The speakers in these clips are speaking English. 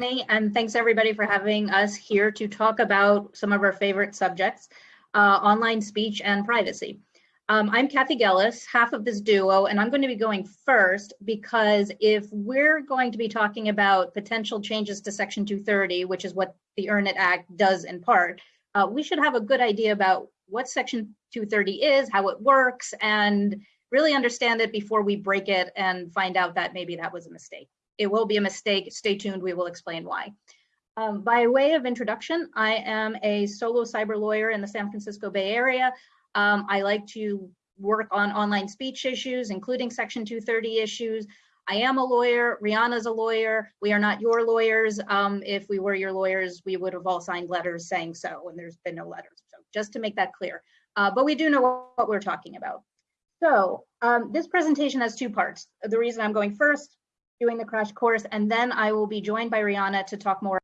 and thanks everybody for having us here to talk about some of our favorite subjects, uh, online speech and privacy. Um, I'm Cathy Gellis, half of this duo, and I'm going to be going first because if we're going to be talking about potential changes to Section 230, which is what the Earn It Act does in part, uh, we should have a good idea about what Section 230 is, how it works, and really understand it before we break it and find out that maybe that was a mistake. It will be a mistake. Stay tuned. We will explain why. Um, by way of introduction, I am a solo cyber lawyer in the San Francisco Bay Area. Um, I like to work on online speech issues, including Section 230 issues. I am a lawyer. Riana's a lawyer. We are not your lawyers. Um, if we were your lawyers, we would have all signed letters saying so, and there's been no letters. So just to make that clear. Uh, but we do know what we're talking about. So um, this presentation has two parts. The reason I'm going first doing the crash course, and then I will be joined by Riana to talk more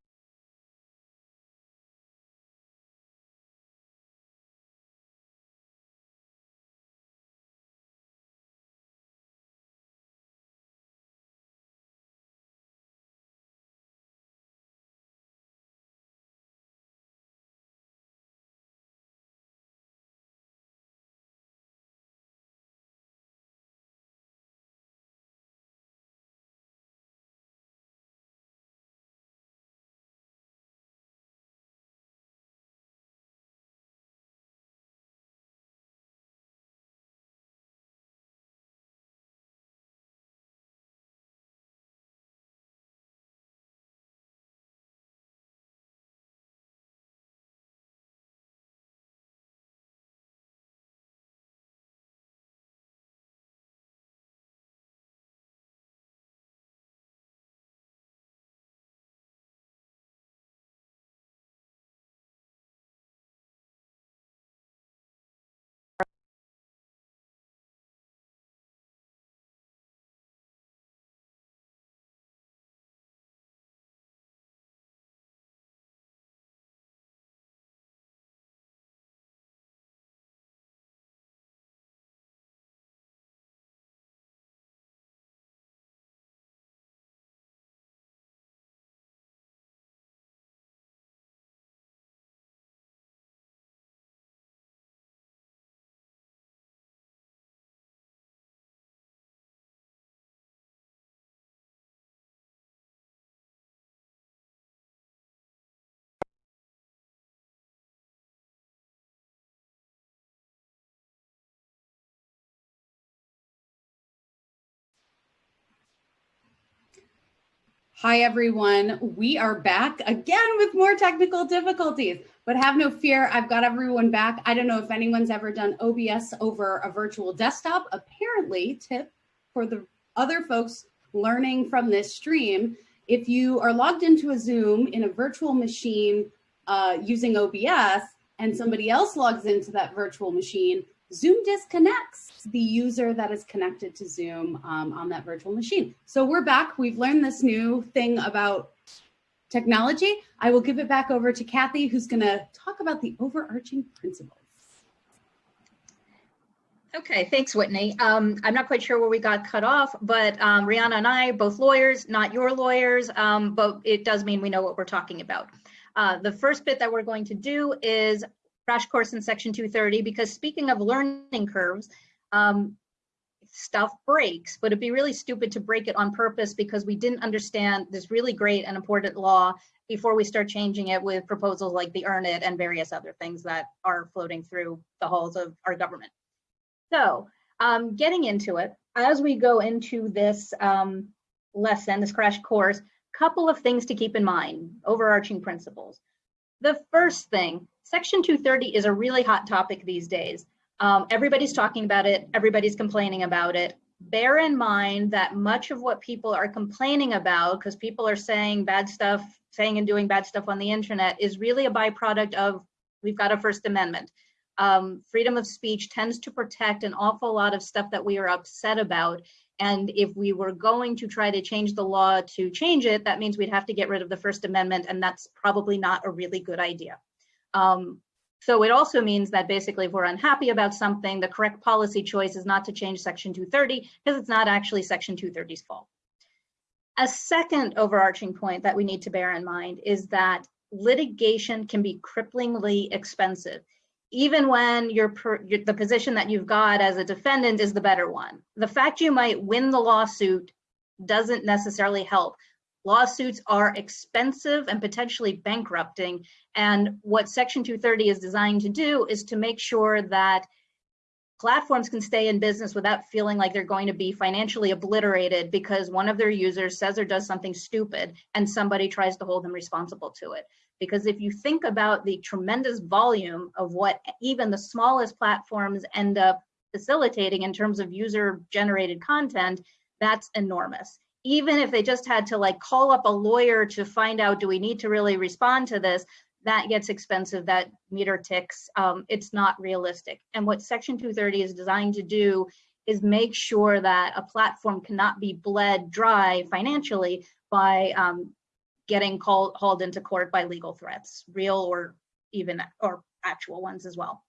Hi, everyone. We are back again with more technical difficulties, but have no fear. I've got everyone back. I don't know if anyone's ever done OBS over a virtual desktop. Apparently, tip for the other folks learning from this stream, if you are logged into a Zoom in a virtual machine uh, using OBS and somebody else logs into that virtual machine, Zoom disconnects the user that is connected to Zoom um, on that virtual machine. So we're back. We've learned this new thing about technology. I will give it back over to Cathy, who's going to talk about the overarching principles. Okay, thanks, Whitney. Um, I'm not quite sure where we got cut off, but um, Riana and I, both lawyers, not your lawyers, um, but it does mean we know what we're talking about. Uh, the first bit that we're going to do is crash course in section 230 because speaking of learning curves, um, stuff breaks, but it'd be really stupid to break it on purpose because we didn't understand this really great and important law before we start changing it with proposals like the Earn It and various other things that are floating through the halls of our government. So um, getting into it, as we go into this um, lesson, this crash course, couple of things to keep in mind, overarching principles. The first thing Section 230 is a really hot topic these days. Um, everybody's talking about it, everybody's complaining about it. Bear in mind that much of what people are complaining about, because people are saying bad stuff, saying and doing bad stuff on the internet, is really a byproduct of we've got a First Amendment. Um, freedom of speech tends to protect an awful lot of stuff that we are upset about. And if we were going to try to change the law to change it, that means we'd have to get rid of the First Amendment, and that's probably not a really good idea. Um, so it also means that basically if we're unhappy about something, the correct policy choice is not to change section 230 because it's not actually section 230's fault. A second overarching point that we need to bear in mind is that litigation can be cripplingly expensive, even when the position that you've got as a defendant is the better one. The fact you might win the lawsuit doesn't necessarily help. Lawsuits are expensive and potentially bankrupting. And what Section 230 is designed to do is to make sure that platforms can stay in business without feeling like they're going to be financially obliterated because one of their users says or does something stupid and somebody tries to hold them responsible to it. Because if you think about the tremendous volume of what even the smallest platforms end up facilitating in terms of user generated content, that's enormous. Even if they just had to like call up a lawyer to find out, do we need to really respond to this? that gets expensive, that meter ticks, um, it's not realistic. And what Section 230 is designed to do is make sure that a platform cannot be bled dry financially by um, getting called hauled into court by legal threats, real or even or actual ones as well.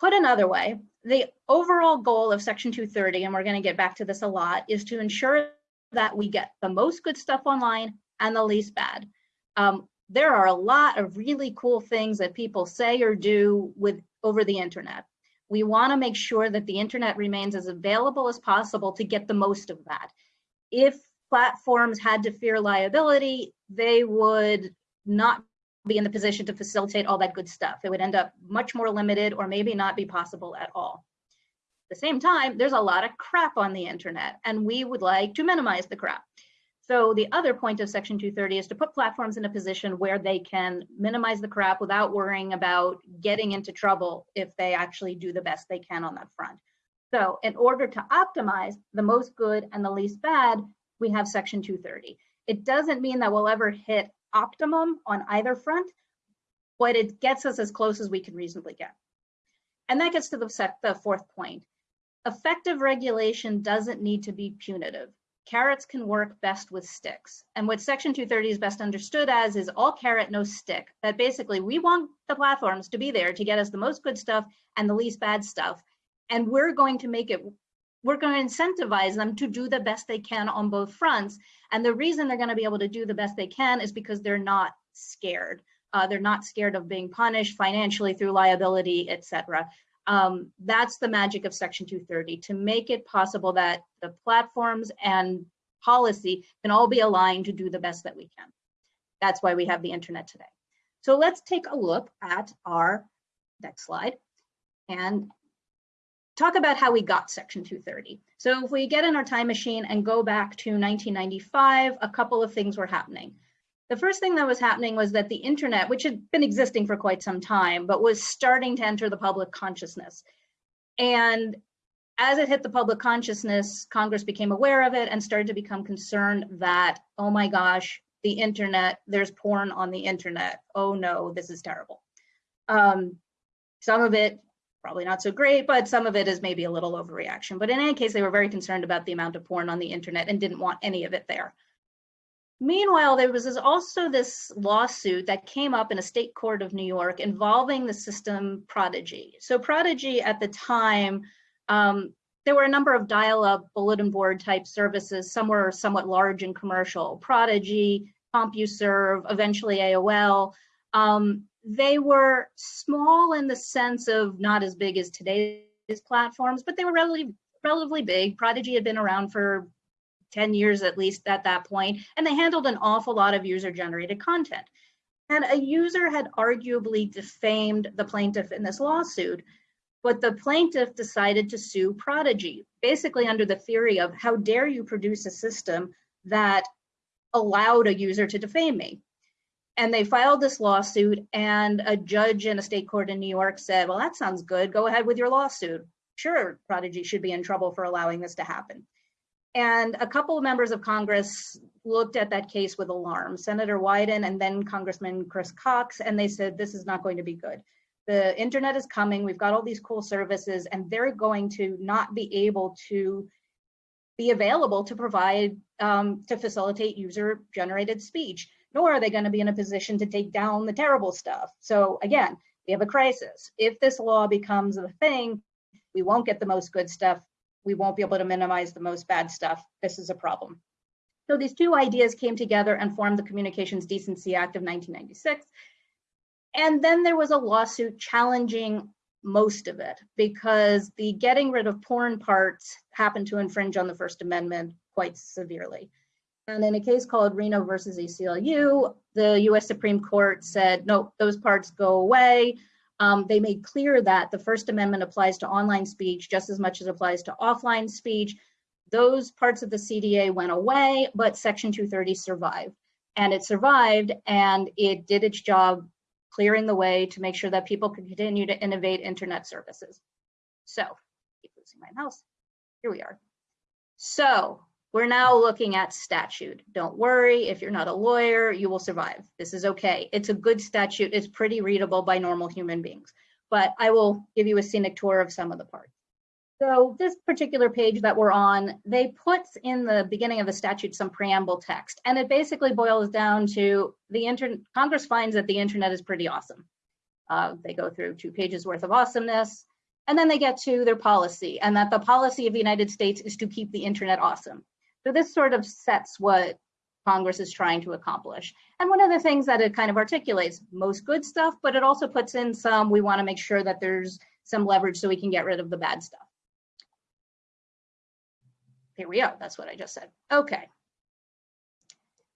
Put another way, the overall goal of Section 230, and we're going to get back to this a lot, is to ensure that we get the most good stuff online and the least bad. Um, there are a lot of really cool things that people say or do with over the internet. We want to make sure that the internet remains as available as possible to get the most of that. If platforms had to fear liability, they would not be in the position to facilitate all that good stuff. It would end up much more limited or maybe not be possible at all. At the same time, there's a lot of crap on the internet and we would like to minimize the crap. So the other point of Section 230 is to put platforms in a position where they can minimize the crap without worrying about getting into trouble if they actually do the best they can on that front. So in order to optimize the most good and the least bad, we have Section 230. It doesn't mean that we'll ever hit optimum on either front, but it gets us as close as we can reasonably get. And that gets to the, the fourth point. Effective regulation doesn't need to be punitive carrots can work best with sticks. And what Section 230 is best understood as is all carrot, no stick. That basically we want the platforms to be there to get us the most good stuff and the least bad stuff. And we're going to make it, we're going to incentivize them to do the best they can on both fronts. And the reason they're going to be able to do the best they can is because they're not scared. Uh, they're not scared of being punished financially through liability, etc um, that's the magic of Section 230 to make it possible that the platforms and policy can all be aligned to do the best that we can. That's why we have the internet today. So let's take a look at our next slide and talk about how we got Section 230. So if we get in our time machine and go back to 1995, a couple of things were happening. The first thing that was happening was that the internet, which had been existing for quite some time, but was starting to enter the public consciousness. And as it hit the public consciousness, Congress became aware of it and started to become concerned that, oh my gosh, the internet, there's porn on the internet. Oh no, this is terrible. Um, some of it probably not so great, but some of it is maybe a little overreaction. But in any case, they were very concerned about the amount of porn on the internet and didn't want any of it there. Meanwhile, there was also this lawsuit that came up in a state court of New York involving the system Prodigy. So Prodigy at the time, um, there were a number of dial-up bulletin board type services. Some were somewhat large and commercial. Prodigy, CompuServe, eventually AOL. Um, they were small in the sense of not as big as today's platforms, but they were relatively relatively big. Prodigy had been around for 10 years at least at that point, and they handled an awful lot of user generated content. And a user had arguably defamed the plaintiff in this lawsuit, but the plaintiff decided to sue Prodigy, basically under the theory of how dare you produce a system that allowed a user to defame me. And they filed this lawsuit, and a judge in a state court in New York said, Well, that sounds good. Go ahead with your lawsuit. Sure, Prodigy should be in trouble for allowing this to happen. And a couple of members of Congress looked at that case with alarm, Senator Wyden and then Congressman Chris Cox, and they said, this is not going to be good. The internet is coming, we've got all these cool services, and they're going to not be able to be available to provide, um, to facilitate user generated speech, nor are they gonna be in a position to take down the terrible stuff. So again, we have a crisis. If this law becomes a thing, we won't get the most good stuff we won't be able to minimize the most bad stuff. This is a problem. So these two ideas came together and formed the Communications Decency Act of 1996. And then there was a lawsuit challenging most of it because the getting rid of porn parts happened to infringe on the First Amendment quite severely. And in a case called Reno versus ACLU, the US Supreme Court said, no, those parts go away. Um, they made clear that the First Amendment applies to online speech just as much as it applies to offline speech. Those parts of the CDA went away, but Section 230 survived. And it survived and it did its job clearing the way to make sure that people could continue to innovate internet services. So, keep losing my mouse. Here we are. So, we're now looking at statute. Don't worry, if you're not a lawyer, you will survive. This is okay. It's a good statute. It's pretty readable by normal human beings. But I will give you a scenic tour of some of the parts. So this particular page that we're on, they put in the beginning of the statute some preamble text, and it basically boils down to the internet. Congress finds that the internet is pretty awesome. Uh, they go through two pages worth of awesomeness, and then they get to their policy, and that the policy of the United States is to keep the internet awesome. So this sort of sets what Congress is trying to accomplish. And one of the things that it kind of articulates, most good stuff, but it also puts in some, we wanna make sure that there's some leverage so we can get rid of the bad stuff. Here we are, that's what I just said. Okay.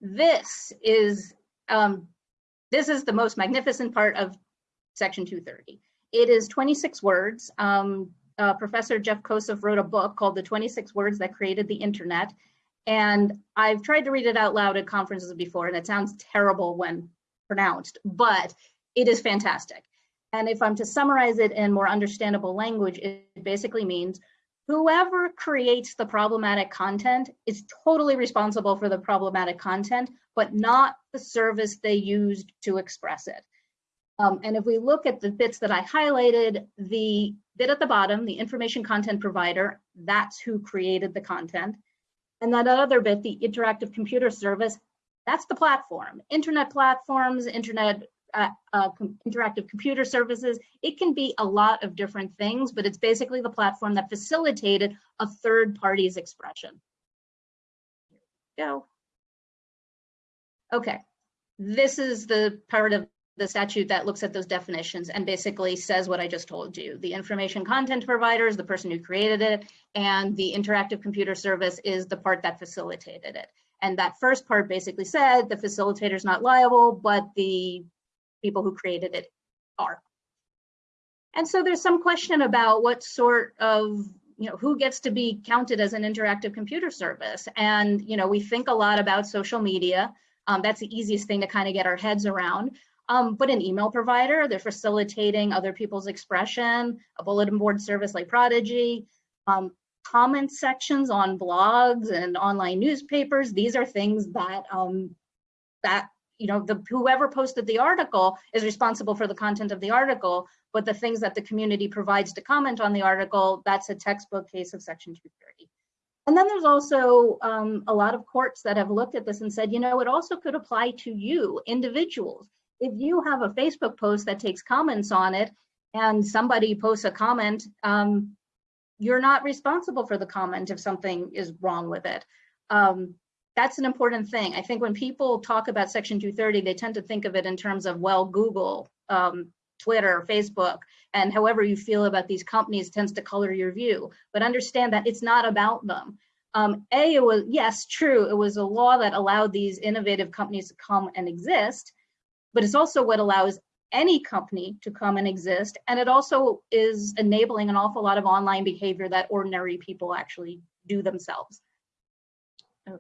This is, um, this is the most magnificent part of section 230. It is 26 words. Um, uh, Professor Jeff Kosseff wrote a book called The 26 Words That Created the Internet. And I've tried to read it out loud at conferences before, and it sounds terrible when pronounced, but it is fantastic. And if I'm to summarize it in more understandable language, it basically means whoever creates the problematic content is totally responsible for the problematic content, but not the service they used to express it. Um, and if we look at the bits that I highlighted, the bit at the bottom, the information content provider, that's who created the content. And that other bit, the interactive computer service, that's the platform. Internet platforms, internet uh, uh, com interactive computer services. It can be a lot of different things, but it's basically the platform that facilitated a third party's expression. go. Okay, this is the part of the statute that looks at those definitions and basically says what I just told you. The information content provider is the person who created it, and the interactive computer service is the part that facilitated it. And that first part basically said the facilitator is not liable, but the people who created it are. And so there's some question about what sort of, you know, who gets to be counted as an interactive computer service. And, you know, we think a lot about social media. Um, that's the easiest thing to kind of get our heads around. Um, but an email provider, they're facilitating other people's expression, a bulletin board service like Prodigy, um, comment sections on blogs and online newspapers. These are things that um, that you know the whoever posted the article is responsible for the content of the article, but the things that the community provides to comment on the article, that's a textbook case of Section 230. And then there's also um, a lot of courts that have looked at this and said, you know, it also could apply to you, individuals if you have a Facebook post that takes comments on it and somebody posts a comment, um, you're not responsible for the comment if something is wrong with it. Um, that's an important thing. I think when people talk about Section 230, they tend to think of it in terms of, well, Google, um, Twitter, Facebook, and however you feel about these companies tends to color your view. But understand that it's not about them. Um, a, it was, yes, true, it was a law that allowed these innovative companies to come and exist, but it's also what allows any company to come and exist. And it also is enabling an awful lot of online behavior that ordinary people actually do themselves. Okay,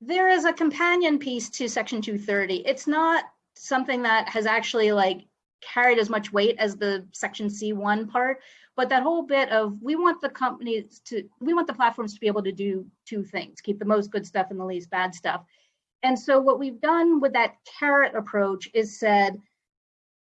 there is a companion piece to section 230. It's not something that has actually like carried as much weight as the section C1 part, but that whole bit of we want the companies to, we want the platforms to be able to do two things, keep the most good stuff and the least bad stuff. And so what we've done with that carrot approach is said,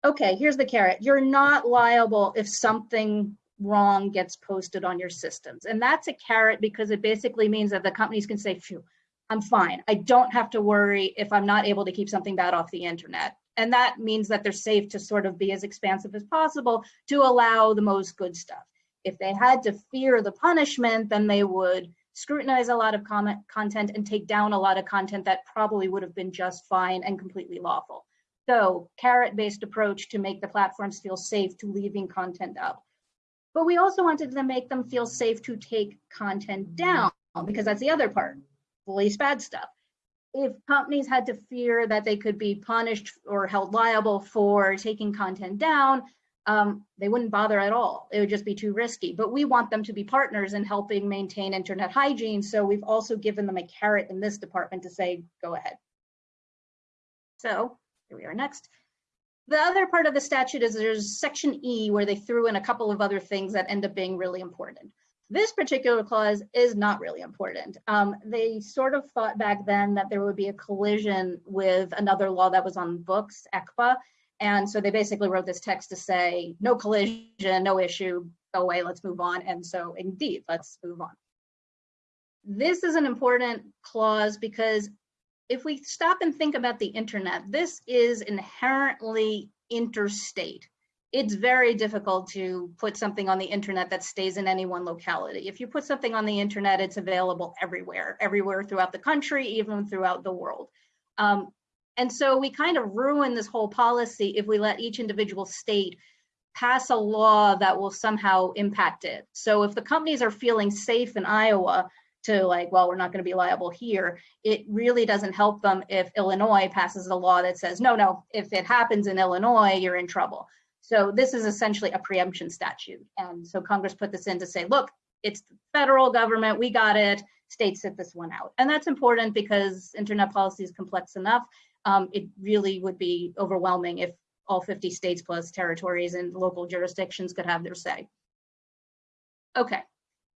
okay, here's the carrot. You're not liable if something wrong gets posted on your systems. And that's a carrot because it basically means that the companies can say, phew, I'm fine. I don't have to worry if I'm not able to keep something bad off the internet. And that means that they're safe to sort of be as expansive as possible to allow the most good stuff. If they had to fear the punishment, then they would scrutinize a lot of comment content and take down a lot of content that probably would have been just fine and completely lawful. So carrot-based approach to make the platforms feel safe to leaving content up. But we also wanted to make them feel safe to take content down because that's the other part, police bad stuff. If companies had to fear that they could be punished or held liable for taking content down, um, they wouldn't bother at all. It would just be too risky. But we want them to be partners in helping maintain internet hygiene. So we've also given them a carrot in this department to say, go ahead. So here we are next. The other part of the statute is there's section E where they threw in a couple of other things that end up being really important. This particular clause is not really important. Um, they sort of thought back then that there would be a collision with another law that was on books, ECPA, and so they basically wrote this text to say, no collision, no issue, go away, let's move on. And so indeed, let's move on. This is an important clause because if we stop and think about the internet, this is inherently interstate. It's very difficult to put something on the internet that stays in any one locality. If you put something on the internet, it's available everywhere, everywhere throughout the country, even throughout the world. Um, and so we kind of ruin this whole policy if we let each individual state pass a law that will somehow impact it. So if the companies are feeling safe in Iowa to like, well, we're not going to be liable here, it really doesn't help them if Illinois passes a law that says, no, no, if it happens in Illinois, you're in trouble. So this is essentially a preemption statute. And so Congress put this in to say, look, it's the federal government, we got it, states sit this one out. And that's important because internet policy is complex enough um, it really would be overwhelming if all 50 states plus territories and local jurisdictions could have their say. Okay,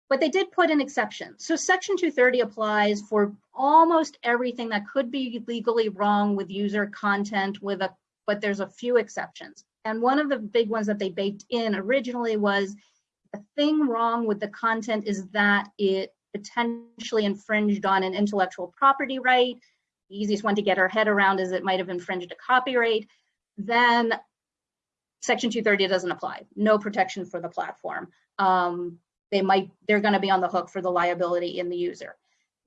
but they did put an exception. So section 230 applies for almost everything that could be legally wrong with user content with a, but there's a few exceptions. And one of the big ones that they baked in originally was the thing wrong with the content is that it potentially infringed on an intellectual property right, easiest one to get our head around is it might have infringed a copyright, then section 230 doesn't apply. No protection for the platform. Um, they might, they're gonna be on the hook for the liability in the user.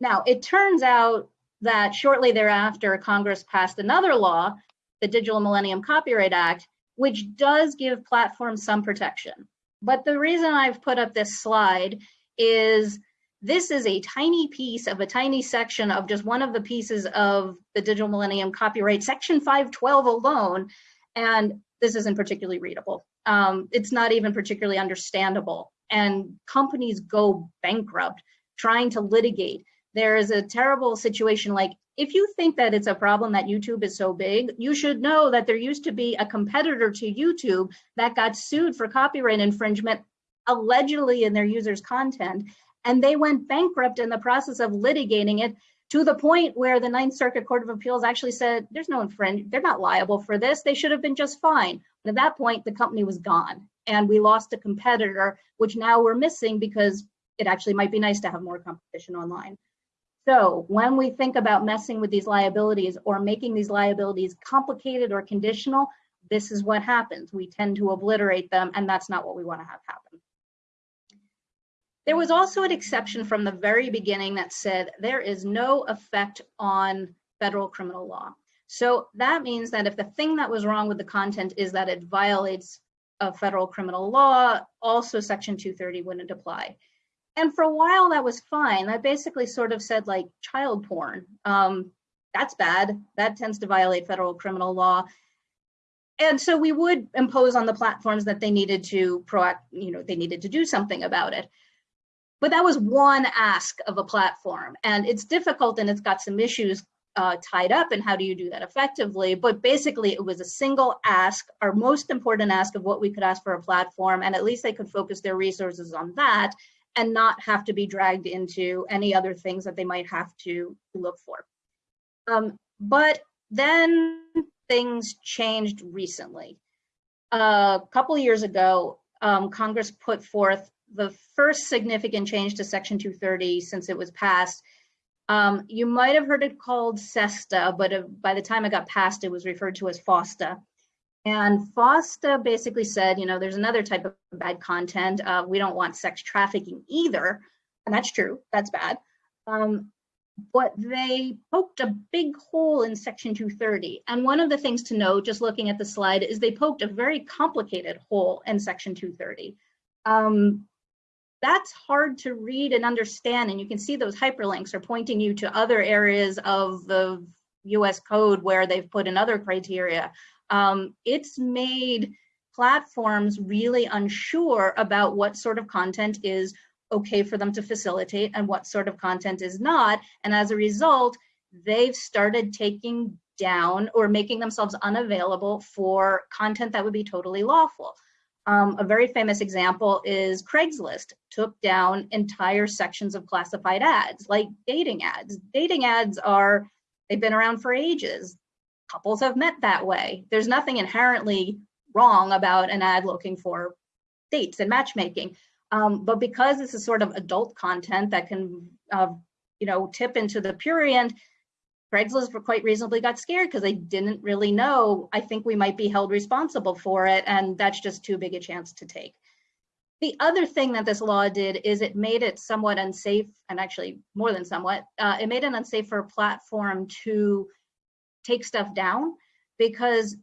Now, it turns out that shortly thereafter, Congress passed another law, the Digital Millennium Copyright Act, which does give platforms some protection. But the reason I've put up this slide is this is a tiny piece of a tiny section of just one of the pieces of the Digital Millennium Copyright, Section 512 alone, and this isn't particularly readable. Um, it's not even particularly understandable, and companies go bankrupt trying to litigate. There is a terrible situation like if you think that it's a problem that YouTube is so big, you should know that there used to be a competitor to YouTube that got sued for copyright infringement allegedly in their users' content and they went bankrupt in the process of litigating it to the point where the Ninth Circuit Court of Appeals actually said, there's no infringement, they're not liable for this, they should have been just fine. But at that point, the company was gone and we lost a competitor, which now we're missing because it actually might be nice to have more competition online. So when we think about messing with these liabilities or making these liabilities complicated or conditional, this is what happens. We tend to obliterate them and that's not what we wanna have happen. There was also an exception from the very beginning that said there is no effect on federal criminal law. So that means that if the thing that was wrong with the content is that it violates a federal criminal law, also section 230 wouldn't apply. And for a while that was fine. That basically sort of said like child porn. Um, that's bad. That tends to violate federal criminal law. And so we would impose on the platforms that they needed to proact, you know, they needed to do something about it. But that was one ask of a platform and it's difficult and it's got some issues uh, tied up and how do you do that effectively? But basically it was a single ask, our most important ask of what we could ask for a platform and at least they could focus their resources on that and not have to be dragged into any other things that they might have to look for. Um, but then things changed recently. A couple years ago, um, Congress put forth the first significant change to Section 230 since it was passed. Um, you might have heard it called SESTA, but uh, by the time it got passed, it was referred to as FOSTA. And FOSTA basically said, you know, there's another type of bad content. Uh, we don't want sex trafficking either, and that's true, that's bad. Um, but they poked a big hole in section 230. And one of the things to know, just looking at the slide, is they poked a very complicated hole in section 230. Um, that's hard to read and understand. And you can see those hyperlinks are pointing you to other areas of the US code where they've put in other criteria. Um, it's made platforms really unsure about what sort of content is okay for them to facilitate and what sort of content is not. And as a result, they've started taking down or making themselves unavailable for content that would be totally lawful. Um, a very famous example is Craigslist took down entire sections of classified ads, like dating ads. Dating ads are, they've been around for ages. Couples have met that way. There's nothing inherently wrong about an ad looking for dates and matchmaking. Um, but because this is sort of adult content that can, uh, you know, tip into the prurient, Craigslist quite reasonably got scared because they didn't really know. I think we might be held responsible for it, and that's just too big a chance to take. The other thing that this law did is it made it somewhat unsafe, and actually more than somewhat, uh, it made it unsafe for platform to take stuff down because,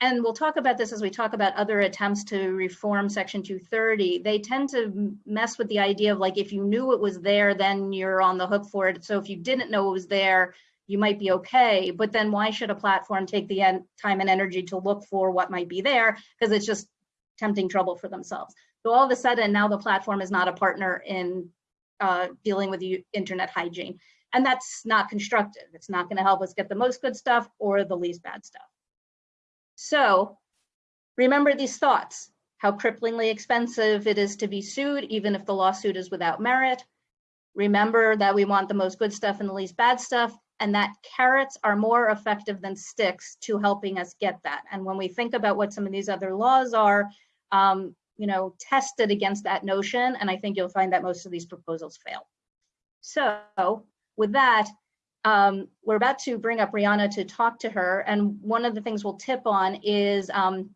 and we'll talk about this as we talk about other attempts to reform Section 230, they tend to mess with the idea of like, if you knew it was there, then you're on the hook for it. So if you didn't know it was there, you might be okay, but then why should a platform take the time and energy to look for what might be there? Because it's just tempting trouble for themselves. So all of a sudden, now the platform is not a partner in uh, dealing with the internet hygiene. And that's not constructive. It's not gonna help us get the most good stuff or the least bad stuff. So remember these thoughts, how cripplingly expensive it is to be sued, even if the lawsuit is without merit. Remember that we want the most good stuff and the least bad stuff, and that carrots are more effective than sticks to helping us get that. And when we think about what some of these other laws are, um, you know, tested against that notion, and I think you'll find that most of these proposals fail. So with that, um, we're about to bring up Riana to talk to her, and one of the things we'll tip on is um,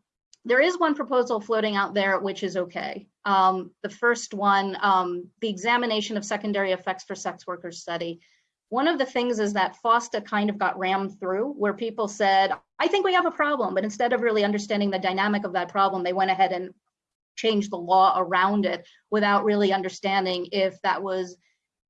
there is one proposal floating out there which is okay. Um, the first one, um, the examination of secondary effects for sex workers study. One of the things is that FOSTA kind of got rammed through where people said, I think we have a problem, but instead of really understanding the dynamic of that problem, they went ahead and changed the law around it without really understanding if that was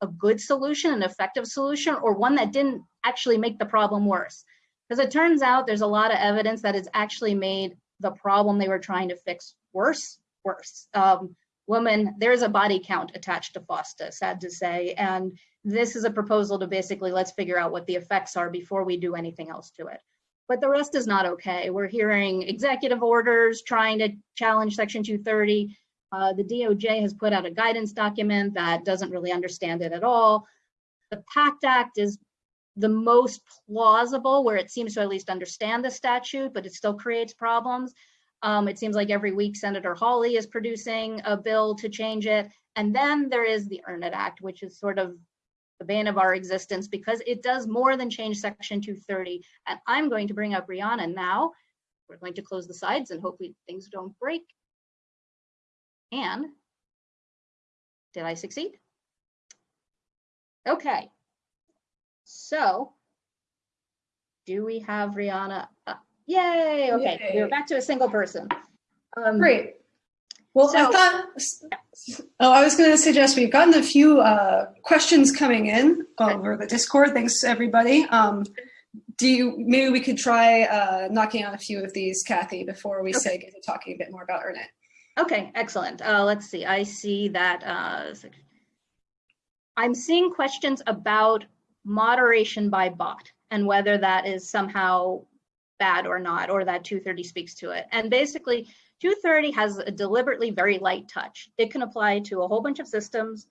a good solution, an effective solution, or one that didn't actually make the problem worse. Because it turns out there's a lot of evidence that it's actually made the problem they were trying to fix worse, worse. Um, women, there's a body count attached to FOSTA, sad to say, and this is a proposal to basically let's figure out what the effects are before we do anything else to it. But the rest is not okay. We're hearing executive orders trying to challenge Section 230. Uh, the DOJ has put out a guidance document that doesn't really understand it at all. The PACT Act is the most plausible where it seems to at least understand the statute, but it still creates problems. Um, it seems like every week Senator Hawley is producing a bill to change it. And then there is the Earn It Act, which is sort of the bane of our existence because it does more than change Section 230. And I'm going to bring up Riana now. We're going to close the sides and hopefully things don't break. And did I succeed? Okay. So do we have Riana? Uh, yay. Okay. Yay. We're back to a single person. Um, Great. Well, so, I thought, oh, I was going to suggest we've gotten a few uh, questions coming in over the Discord. Thanks, everybody. Um, do you, maybe we could try uh, knocking on a few of these, Cathy, before we okay. say get to talking a bit more about Earn It. Okay, excellent. Uh, let's see. I see that uh, I'm seeing questions about moderation by bot and whether that is somehow bad or not, or that 230 speaks to it. And basically, 230 has a deliberately very light touch. It can apply to a whole bunch of systems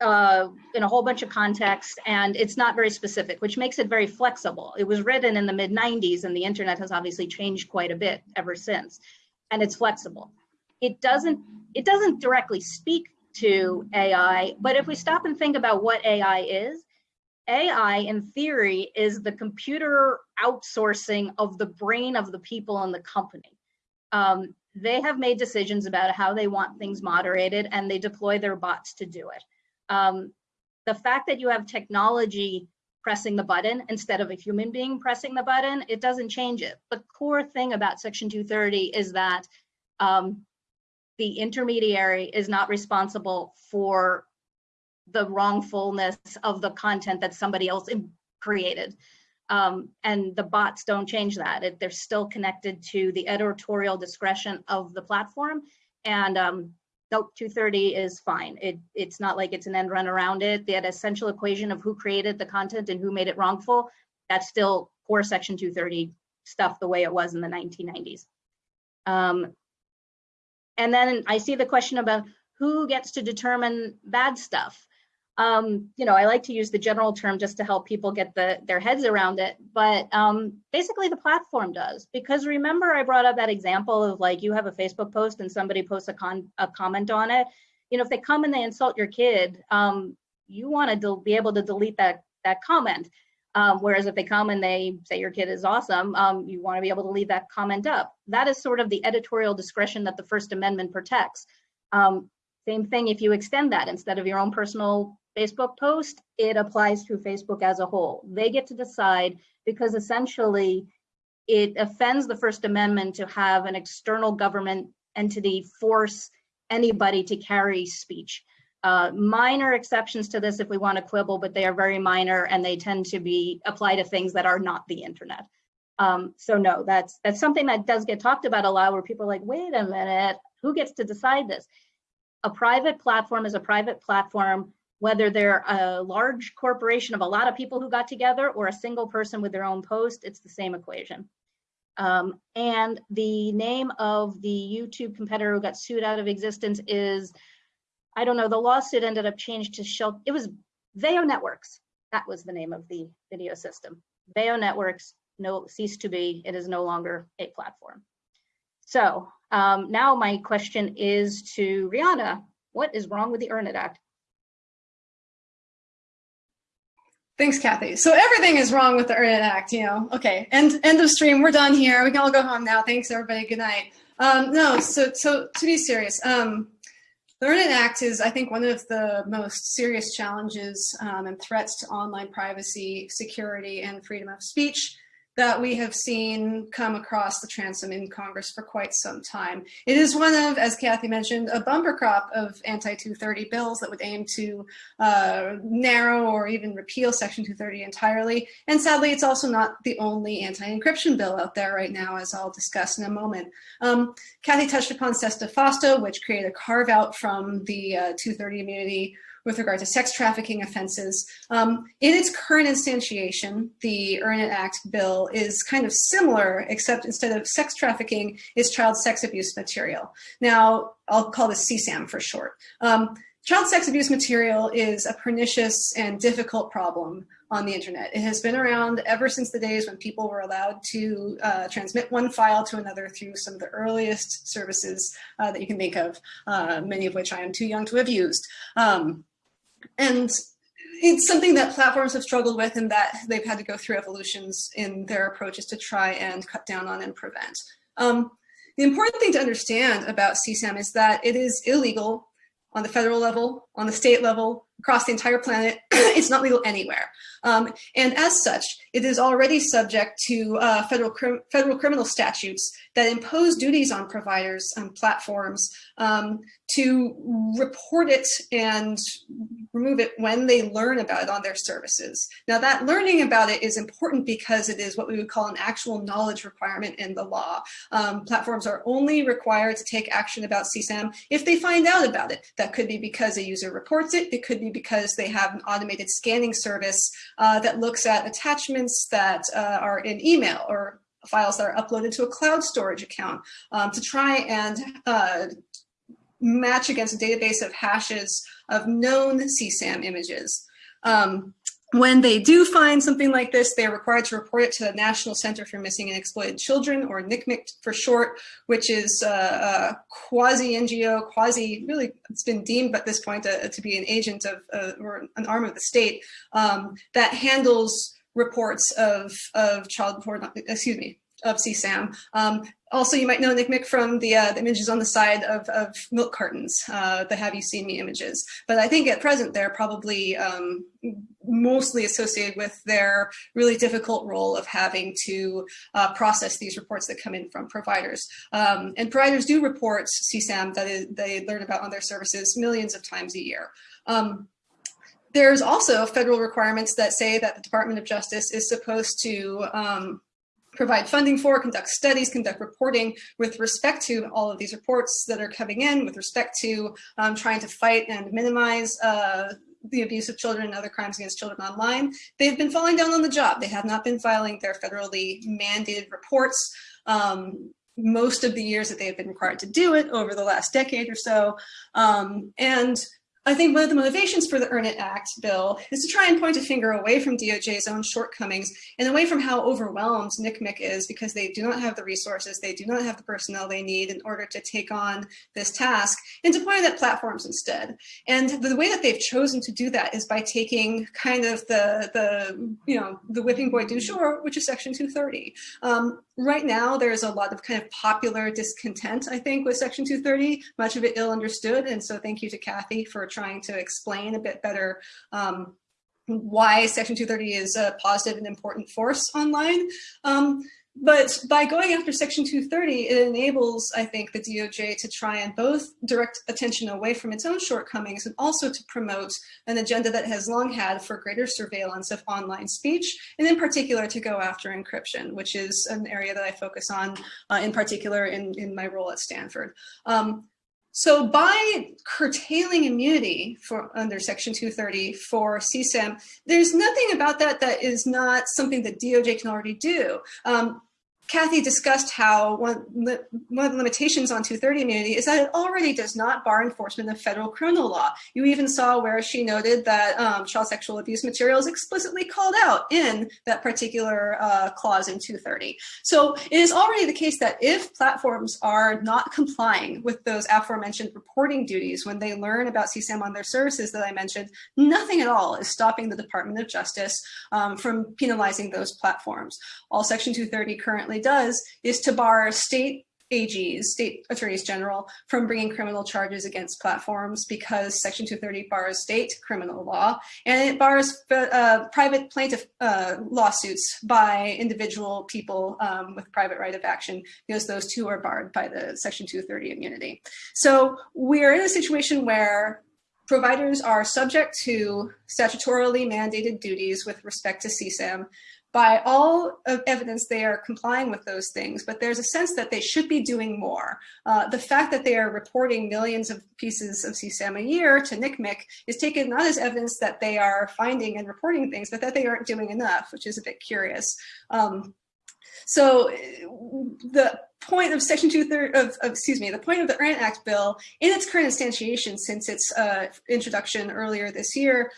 uh, in a whole bunch of contexts, and it's not very specific, which makes it very flexible. It was written in the mid 90s, and the internet has obviously changed quite a bit ever since, and it's flexible. It doesn't it doesn't directly speak to AI, but if we stop and think about what AI is, AI in theory is the computer outsourcing of the brain of the people in the company um, they have made decisions about how they want things moderated and they deploy their bots to do it. Um, the fact that you have technology pressing the button instead of a human being pressing the button, it doesn't change it. The core thing about Section 230 is that um, the intermediary is not responsible for the wrongfulness of the content that somebody else created. Um, and the bots don't change that. It, they're still connected to the editorial discretion of the platform. And um, nope, 230 is fine. It, it's not like it's an end run around it. That essential equation of who created the content and who made it wrongful, that's still core section 230 stuff the way it was in the 1990s. Um, and then I see the question about who gets to determine bad stuff um, you know, I like to use the general term just to help people get the, their heads around it, but um, basically the platform does. Because remember I brought up that example of like you have a Facebook post and somebody posts a, con a comment on it. You know, if they come and they insult your kid, um, you want to be able to delete that, that comment. Um, whereas if they come and they say your kid is awesome, um, you want to be able to leave that comment up. That is sort of the editorial discretion that the First Amendment protects. Um, same thing if you extend that instead of your own personal Facebook post, it applies to Facebook as a whole. They get to decide because essentially it offends the First Amendment to have an external government entity force anybody to carry speech. Uh, minor exceptions to this if we want to quibble, but they are very minor and they tend to be apply to things that are not the internet. Um, so no, that's that's something that does get talked about a lot where people are like, wait a minute, who gets to decide this? A private platform is a private platform whether they're a large corporation of a lot of people who got together or a single person with their own post, it's the same equation. Um, and the name of the YouTube competitor who got sued out of existence is, I don't know, the lawsuit ended up changed to Shell, it was Veoh Networks. That was the name of the video system. Veoh Networks no ceased to be, it is no longer a platform. So um, now my question is to Riana, what is wrong with the Earn It Act? Thanks, Cathy. So everything is wrong with the Earn It Act, you know. Okay, end end of stream. We're done here. We can all go home now. Thanks, everybody. Good night. Um, no, so so to be serious, um, the Earn It Act is, I think, one of the most serious challenges um, and threats to online privacy, security, and freedom of speech that we have seen come across the transom in Congress for quite some time. It is one of, as Cathy mentioned, a bumper crop of anti-230 bills that would aim to uh, narrow or even repeal Section 230 entirely. And sadly, it's also not the only anti-encryption bill out there right now, as I'll discuss in a moment. Um, Kathy touched upon SESTA FOSTA, which created a carve out from the uh, 230 immunity with regard to sex trafficking offenses. Um, in its current instantiation, the Earn It Act bill is kind of similar, except instead of sex trafficking, it's child sex abuse material. Now, I'll call this CSAM for short. Um, child sex abuse material is a pernicious and difficult problem on the internet. It has been around ever since the days when people were allowed to uh, transmit one file to another through some of the earliest services uh, that you can think of, uh, many of which I am too young to have used. Um, and it's something that platforms have struggled with and that they've had to go through evolutions in their approaches to try and cut down on and prevent. Um, the important thing to understand about CSAM is that it is illegal on the federal level, on the state level, across the entire planet. it's not legal anywhere. Um, and as such, it is already subject to uh, federal, federal criminal statutes that impose duties on providers and platforms um, to report it and remove it when they learn about it on their services. Now that learning about it is important because it is what we would call an actual knowledge requirement in the law. Um, platforms are only required to take action about CSAM if they find out about it. That could be because a user reports it. It could be because they have an automated scanning service uh, that looks at attachments that uh, are in email or files that are uploaded to a cloud storage account um, to try and uh, match against a database of hashes of known CSAM images. Um, when they do find something like this, they are required to report it to the National Center for Missing and Exploited Children, or NCMEC for short, which is uh, a quasi-NGO, quasi, really, it's been deemed at this point uh, to be an agent of, uh, or an arm of the state, um, that handles reports of, of child porn, excuse me, of CSAM. Um, also, you might know Nick from the, uh, the images on the side of, of milk cartons, uh, the Have You Seen Me images. But I think at present they're probably um, mostly associated with their really difficult role of having to uh, process these reports that come in from providers. Um, and providers do report CSAM that is, they learn about on their services millions of times a year. Um, there's also federal requirements that say that the Department of Justice is supposed to um, provide funding for, conduct studies, conduct reporting with respect to all of these reports that are coming in, with respect to um, trying to fight and minimize uh, the abuse of children and other crimes against children online. They've been falling down on the job. They have not been filing their federally mandated reports. Um, most of the years that they have been required to do it over the last decade or so. Um, and I think one of the motivations for the Earn It Act bill is to try and point a finger away from DOJ's own shortcomings and away from how overwhelmed NCMEC is because they do not have the resources, they do not have the personnel they need in order to take on this task, and to point at platforms instead. And the way that they've chosen to do that is by taking kind of the, the you know, the whipping boy du jour, which is Section 230. Um, right now, there's a lot of kind of popular discontent, I think, with Section 230, much of it ill understood. And so thank you to Cathy for trying to explain a bit better um, why Section 230 is a positive and important force online. Um, but by going after Section 230, it enables, I think, the DOJ to try and both direct attention away from its own shortcomings and also to promote an agenda that has long had for greater surveillance of online speech, and in particular to go after encryption, which is an area that I focus on uh, in particular in, in my role at Stanford. Um, so by curtailing immunity for under Section 230 for CSAM, there's nothing about that that is not something that DOJ can already do. Um, Cathy discussed how one, one of the limitations on 230 immunity is that it already does not bar enforcement of federal criminal law. You even saw where she noted that um, child sexual abuse materials explicitly called out in that particular uh, clause in 230. So it is already the case that if platforms are not complying with those aforementioned reporting duties when they learn about CSAM on their services that I mentioned, nothing at all is stopping the Department of Justice um, from penalizing those platforms. All Section 230 currently currently does is to bar state AGs, state attorneys general, from bringing criminal charges against platforms because Section 230 bars state criminal law and it bars uh, private plaintiff uh, lawsuits by individual people um, with private right of action because those two are barred by the Section 230 immunity. So we're in a situation where providers are subject to statutorily mandated duties with respect to CSAM by all evidence, they are complying with those things, but there's a sense that they should be doing more. Uh, the fact that they are reporting millions of pieces of CSAM a year to NCMEC is taken not as evidence that they are finding and reporting things, but that they aren't doing enough, which is a bit curious. Um, so the point of Section 230 of, of, excuse me, the point of the Earn Act bill in its current instantiation since its uh, introduction earlier this year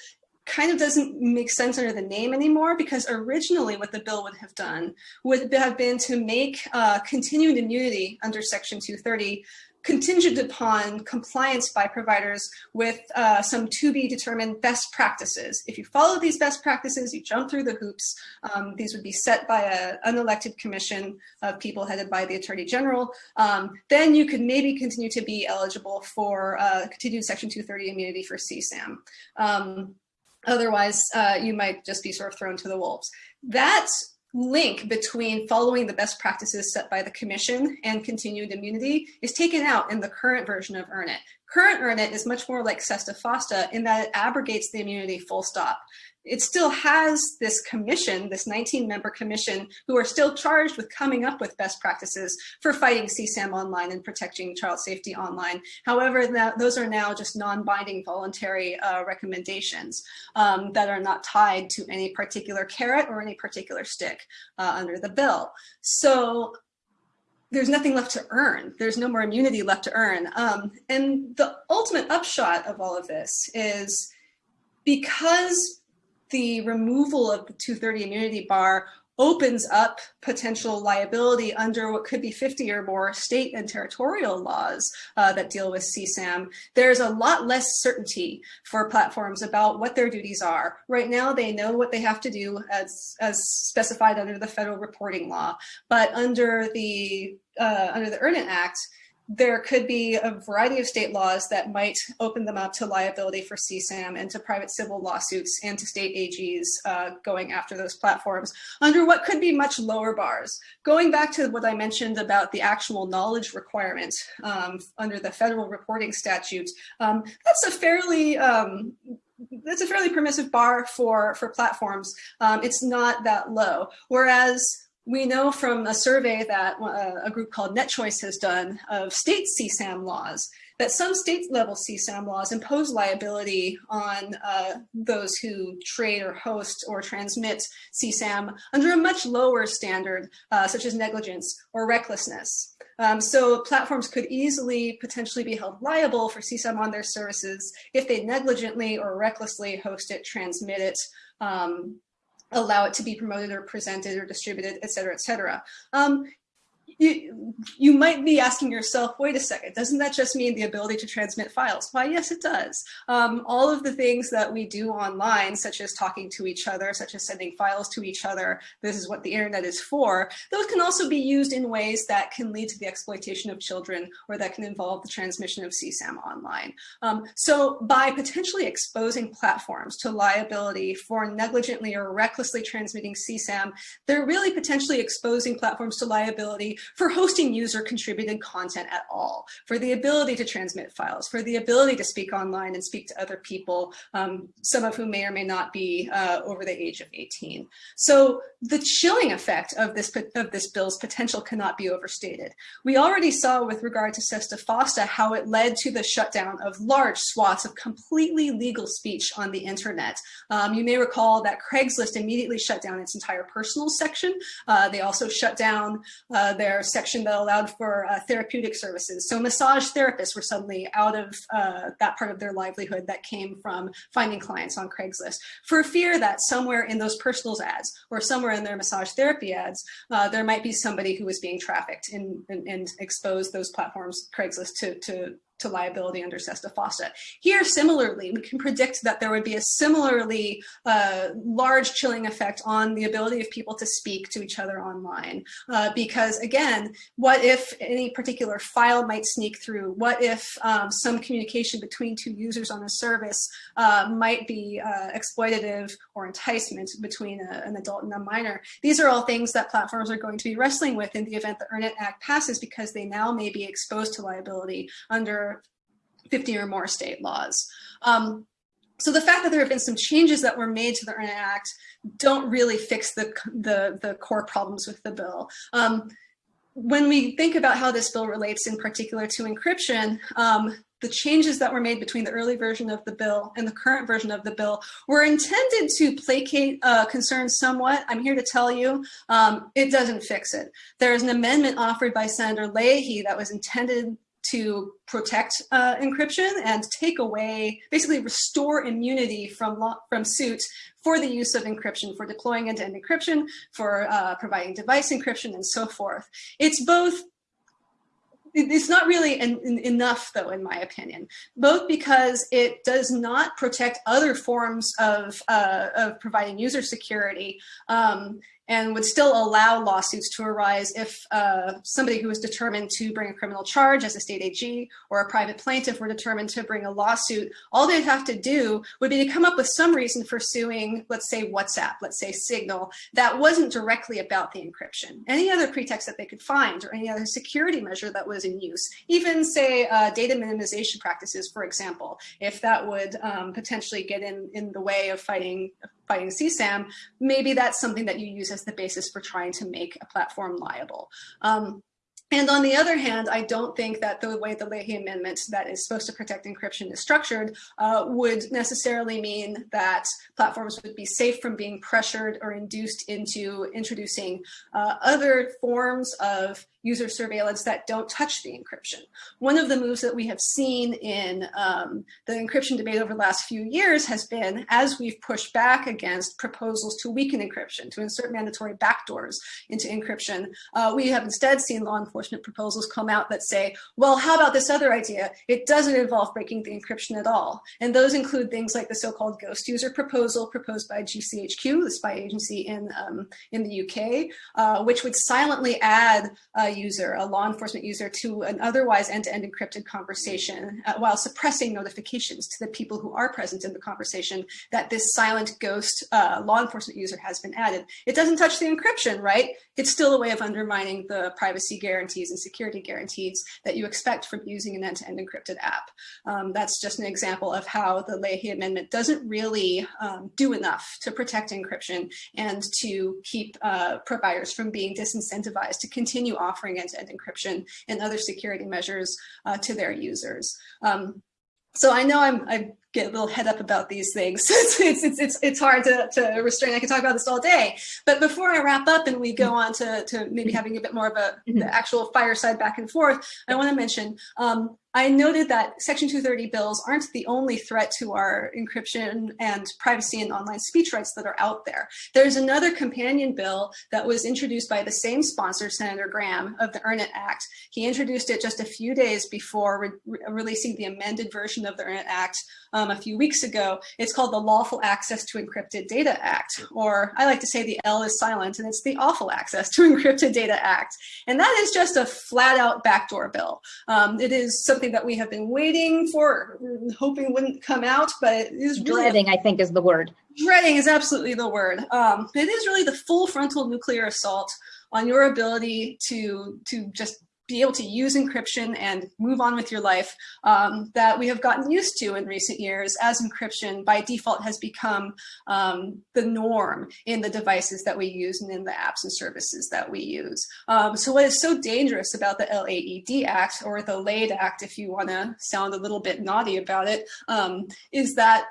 kind of doesn't make sense under the name anymore because originally what the bill would have done would have been to make uh, continued immunity under section 230 contingent upon compliance by providers with uh, some to be determined best practices. If you follow these best practices, you jump through the hoops, um, these would be set by an unelected commission of people headed by the Attorney General, um, then you could maybe continue to be eligible for uh, continued Section 230 immunity for CSAM. Um, Otherwise, uh, you might just be sort of thrown to the wolves. That link between following the best practices set by the commission and continued immunity is taken out in the current version of Earn It. Current Earn It is much more like Sesta Fosta in that it abrogates the immunity full stop it still has this commission, this 19 member commission, who are still charged with coming up with best practices for fighting CSAM online and protecting child safety online. However, that, those are now just non-binding voluntary uh, recommendations um, that are not tied to any particular carrot or any particular stick uh, under the bill. So there's nothing left to earn. There's no more immunity left to earn. Um, and the ultimate upshot of all of this is because the removal of the 230 immunity bar opens up potential liability under what could be 50 or more state and territorial laws uh, that deal with CSAM. There's a lot less certainty for platforms about what their duties are. Right now, they know what they have to do as, as specified under the federal reporting law, but under the, uh, under the EARN Act, there could be a variety of state laws that might open them up to liability for CSAM and to private civil lawsuits and to state AGs uh, going after those platforms under what could be much lower bars. Going back to what I mentioned about the actual knowledge requirement um, under the federal reporting statute, um, that's a fairly um, that's a fairly permissive bar for for platforms. Um, it's not that low. Whereas we know from a survey that uh, a group called NetChoice has done of state CSAM laws that some state level CSAM laws impose liability on uh, those who trade or host or transmit CSAM under a much lower standard, uh, such as negligence or recklessness. Um, so platforms could easily potentially be held liable for CSAM on their services if they negligently or recklessly host it, transmit it, um, allow it to be promoted or presented or distributed, et cetera, et cetera. Um, you, you might be asking yourself, wait a second, doesn't that just mean the ability to transmit files? Why, yes, it does. Um, all of the things that we do online, such as talking to each other, such as sending files to each other, this is what the internet is for, those can also be used in ways that can lead to the exploitation of children or that can involve the transmission of CSAM online. Um, so by potentially exposing platforms to liability for negligently or recklessly transmitting CSAM, they're really potentially exposing platforms to liability for hosting user contributed content at all, for the ability to transmit files, for the ability to speak online and speak to other people, um, some of whom may or may not be uh, over the age of 18. So the chilling effect of this, of this bill's potential cannot be overstated. We already saw with regard to SESTA FOSTA how it led to the shutdown of large swaths of completely legal speech on the internet. Um, you may recall that Craigslist immediately shut down its entire personal section. Uh, they also shut down uh, their their section that allowed for uh, therapeutic services. So massage therapists were suddenly out of uh, that part of their livelihood that came from finding clients on Craigslist for fear that somewhere in those personals ads or somewhere in their massage therapy ads, uh, there might be somebody who was being trafficked and, and, and expose those platforms, Craigslist, to, to to liability under SESTA FOSTA. Here, similarly, we can predict that there would be a similarly uh, large chilling effect on the ability of people to speak to each other online. Uh, because again, what if any particular file might sneak through? What if um, some communication between two users on a service uh, might be uh, exploitative or enticement between a, an adult and a minor? These are all things that platforms are going to be wrestling with in the event the EARN It Act passes because they now may be exposed to liability under 50 or more state laws. Um, so the fact that there have been some changes that were made to the EARN It Act don't really fix the, the, the core problems with the bill. Um, when we think about how this bill relates in particular to encryption, um, the changes that were made between the early version of the bill and the current version of the bill were intended to placate uh, concerns somewhat. I'm here to tell you um, it doesn't fix it. There is an amendment offered by Senator Leahy that was intended to protect uh, encryption and take away, basically restore immunity from, from suit for the use of encryption, for deploying end-to-end -end encryption, for uh, providing device encryption, and so forth. It's both it's not really en enough though in my opinion both because it does not protect other forms of, uh, of providing user security um, and would still allow lawsuits to arise if uh, somebody who was determined to bring a criminal charge as a state AG or a private plaintiff were determined to bring a lawsuit, all they'd have to do would be to come up with some reason for suing, let's say WhatsApp, let's say Signal, that wasn't directly about the encryption. Any other pretext that they could find or any other security measure that was in use, even say uh, data minimization practices, for example, if that would um, potentially get in, in the way of fighting fighting CSAM, maybe that's something that you use as the basis for trying to make a platform liable. Um, and on the other hand, I don't think that the way the Leahy Amendment that is supposed to protect encryption is structured uh, would necessarily mean that platforms would be safe from being pressured or induced into introducing uh, other forms of user surveillance that don't touch the encryption. One of the moves that we have seen in um, the encryption debate over the last few years has been as we've pushed back against proposals to weaken encryption, to insert mandatory backdoors into encryption, uh, we have instead seen law enforcement proposals come out that say, well, how about this other idea? It doesn't involve breaking the encryption at all. And those include things like the so-called ghost user proposal proposed by GCHQ, the spy agency in, um, in the UK, uh, which would silently add uh, user, a law enforcement user, to an otherwise end-to-end -end encrypted conversation uh, while suppressing notifications to the people who are present in the conversation that this silent ghost uh, law enforcement user has been added. It doesn't touch the encryption, right? It's still a way of undermining the privacy guarantees and security guarantees that you expect from using an end-to-end -end encrypted app. Um, that's just an example of how the Leahy Amendment doesn't really um, do enough to protect encryption and to keep uh, providers from being disincentivized to continue offering offering end-to-end encryption and other security measures uh, to their users. Um, so I know I'm, I get a little head up about these things. it's, it's, it's, it's hard to, to restrain. I can talk about this all day. But before I wrap up and we go on to, to maybe having a bit more of a mm-hmm. actual fireside back and forth, I want to mention um, I noted that Section 230 bills aren't the only threat to our encryption and privacy and online speech rights that are out there. There's another companion bill that was introduced by the same sponsor, Senator Graham, of the EARN IT Act. He introduced it just a few days before re releasing the amended version of the EARN IT Act um, a few weeks ago. It's called the Lawful Access to Encrypted Data Act, or I like to say the L is silent, and it's the Awful Access to Encrypted Data Act. And that is just a flat out backdoor bill. Um, it is something something that we have been waiting for, hoping wouldn't come out, but it is really dreading. I think is the word. Dreading is absolutely the word. Um, it is really the full frontal nuclear assault on your ability to to just be able to use encryption and move on with your life um, that we have gotten used to in recent years as encryption by default has become um, the norm in the devices that we use and in the apps and services that we use. Um, so what is so dangerous about the LAED Act or the LAID Act, if you want to sound a little bit naughty about it, um, is that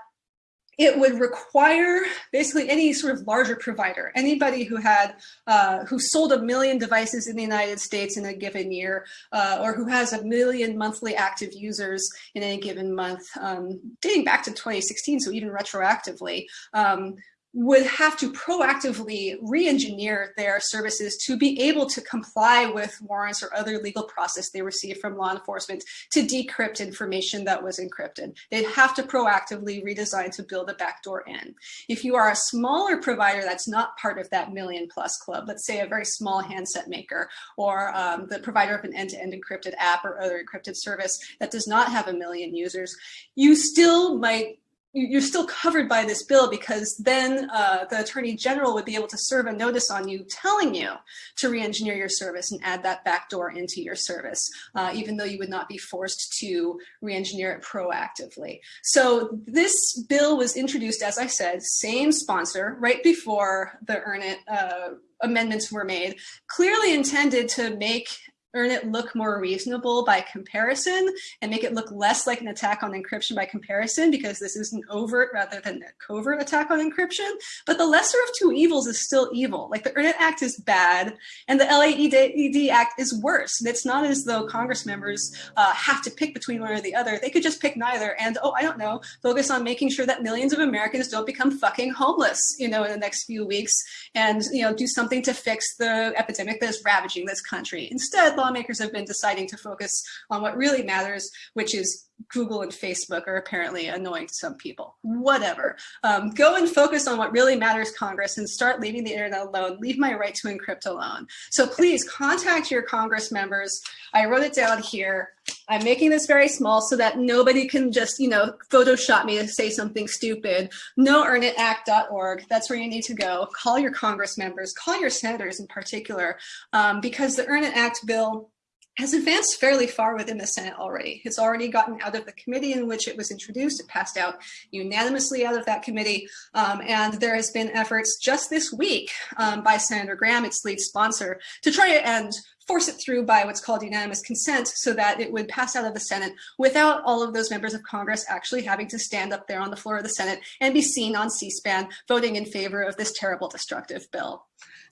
it would require basically any sort of larger provider, anybody who had, uh, who sold a million devices in the United States in a given year, uh, or who has a million monthly active users in any given month, um, dating back to 2016, so even retroactively, um, would have to proactively re-engineer their services to be able to comply with warrants or other legal process they receive from law enforcement to decrypt information that was encrypted. They'd have to proactively redesign to build a backdoor in. If you are a smaller provider that's not part of that million plus club, let's say a very small handset maker or um, the provider of an end-to-end -end encrypted app or other encrypted service that does not have a million users, you still might you're still covered by this bill because then uh, the attorney general would be able to serve a notice on you telling you to re-engineer your service and add that backdoor into your service, uh, even though you would not be forced to re-engineer it proactively. So this bill was introduced, as I said, same sponsor, right before the EARN IT uh, amendments were made, clearly intended to make earn it look more reasonable by comparison and make it look less like an attack on encryption by comparison because this is an overt rather than a covert attack on encryption. But the lesser of two evils is still evil. Like the EARN IT Act is bad and the LAED Act is worse. And it's not as though Congress members uh, have to pick between one or the other. They could just pick neither and, oh, I don't know, focus on making sure that millions of Americans don't become fucking homeless, you know, in the next few weeks and, you know, do something to fix the epidemic that is ravaging this country. Instead, lawmakers have been deciding to focus on what really matters, which is Google and Facebook are apparently annoying some people. Whatever. Um, go and focus on what really matters, Congress, and start leaving the internet alone. Leave my right to encrypt alone. So please contact your Congress members. I wrote it down here. I'm making this very small so that nobody can just, you know, Photoshop me to say something stupid. NoEarnItAct.org. That's where you need to go. Call your Congress members, call your senators in particular, um, because the EARN IT Act bill has advanced fairly far within the Senate already. It's already gotten out of the committee in which it was introduced. It passed out unanimously out of that committee. Um, and there has been efforts just this week um, by Senator Graham, its lead sponsor, to try to end force it through by what's called unanimous consent so that it would pass out of the Senate without all of those members of Congress actually having to stand up there on the floor of the Senate and be seen on C-SPAN voting in favor of this terrible destructive bill.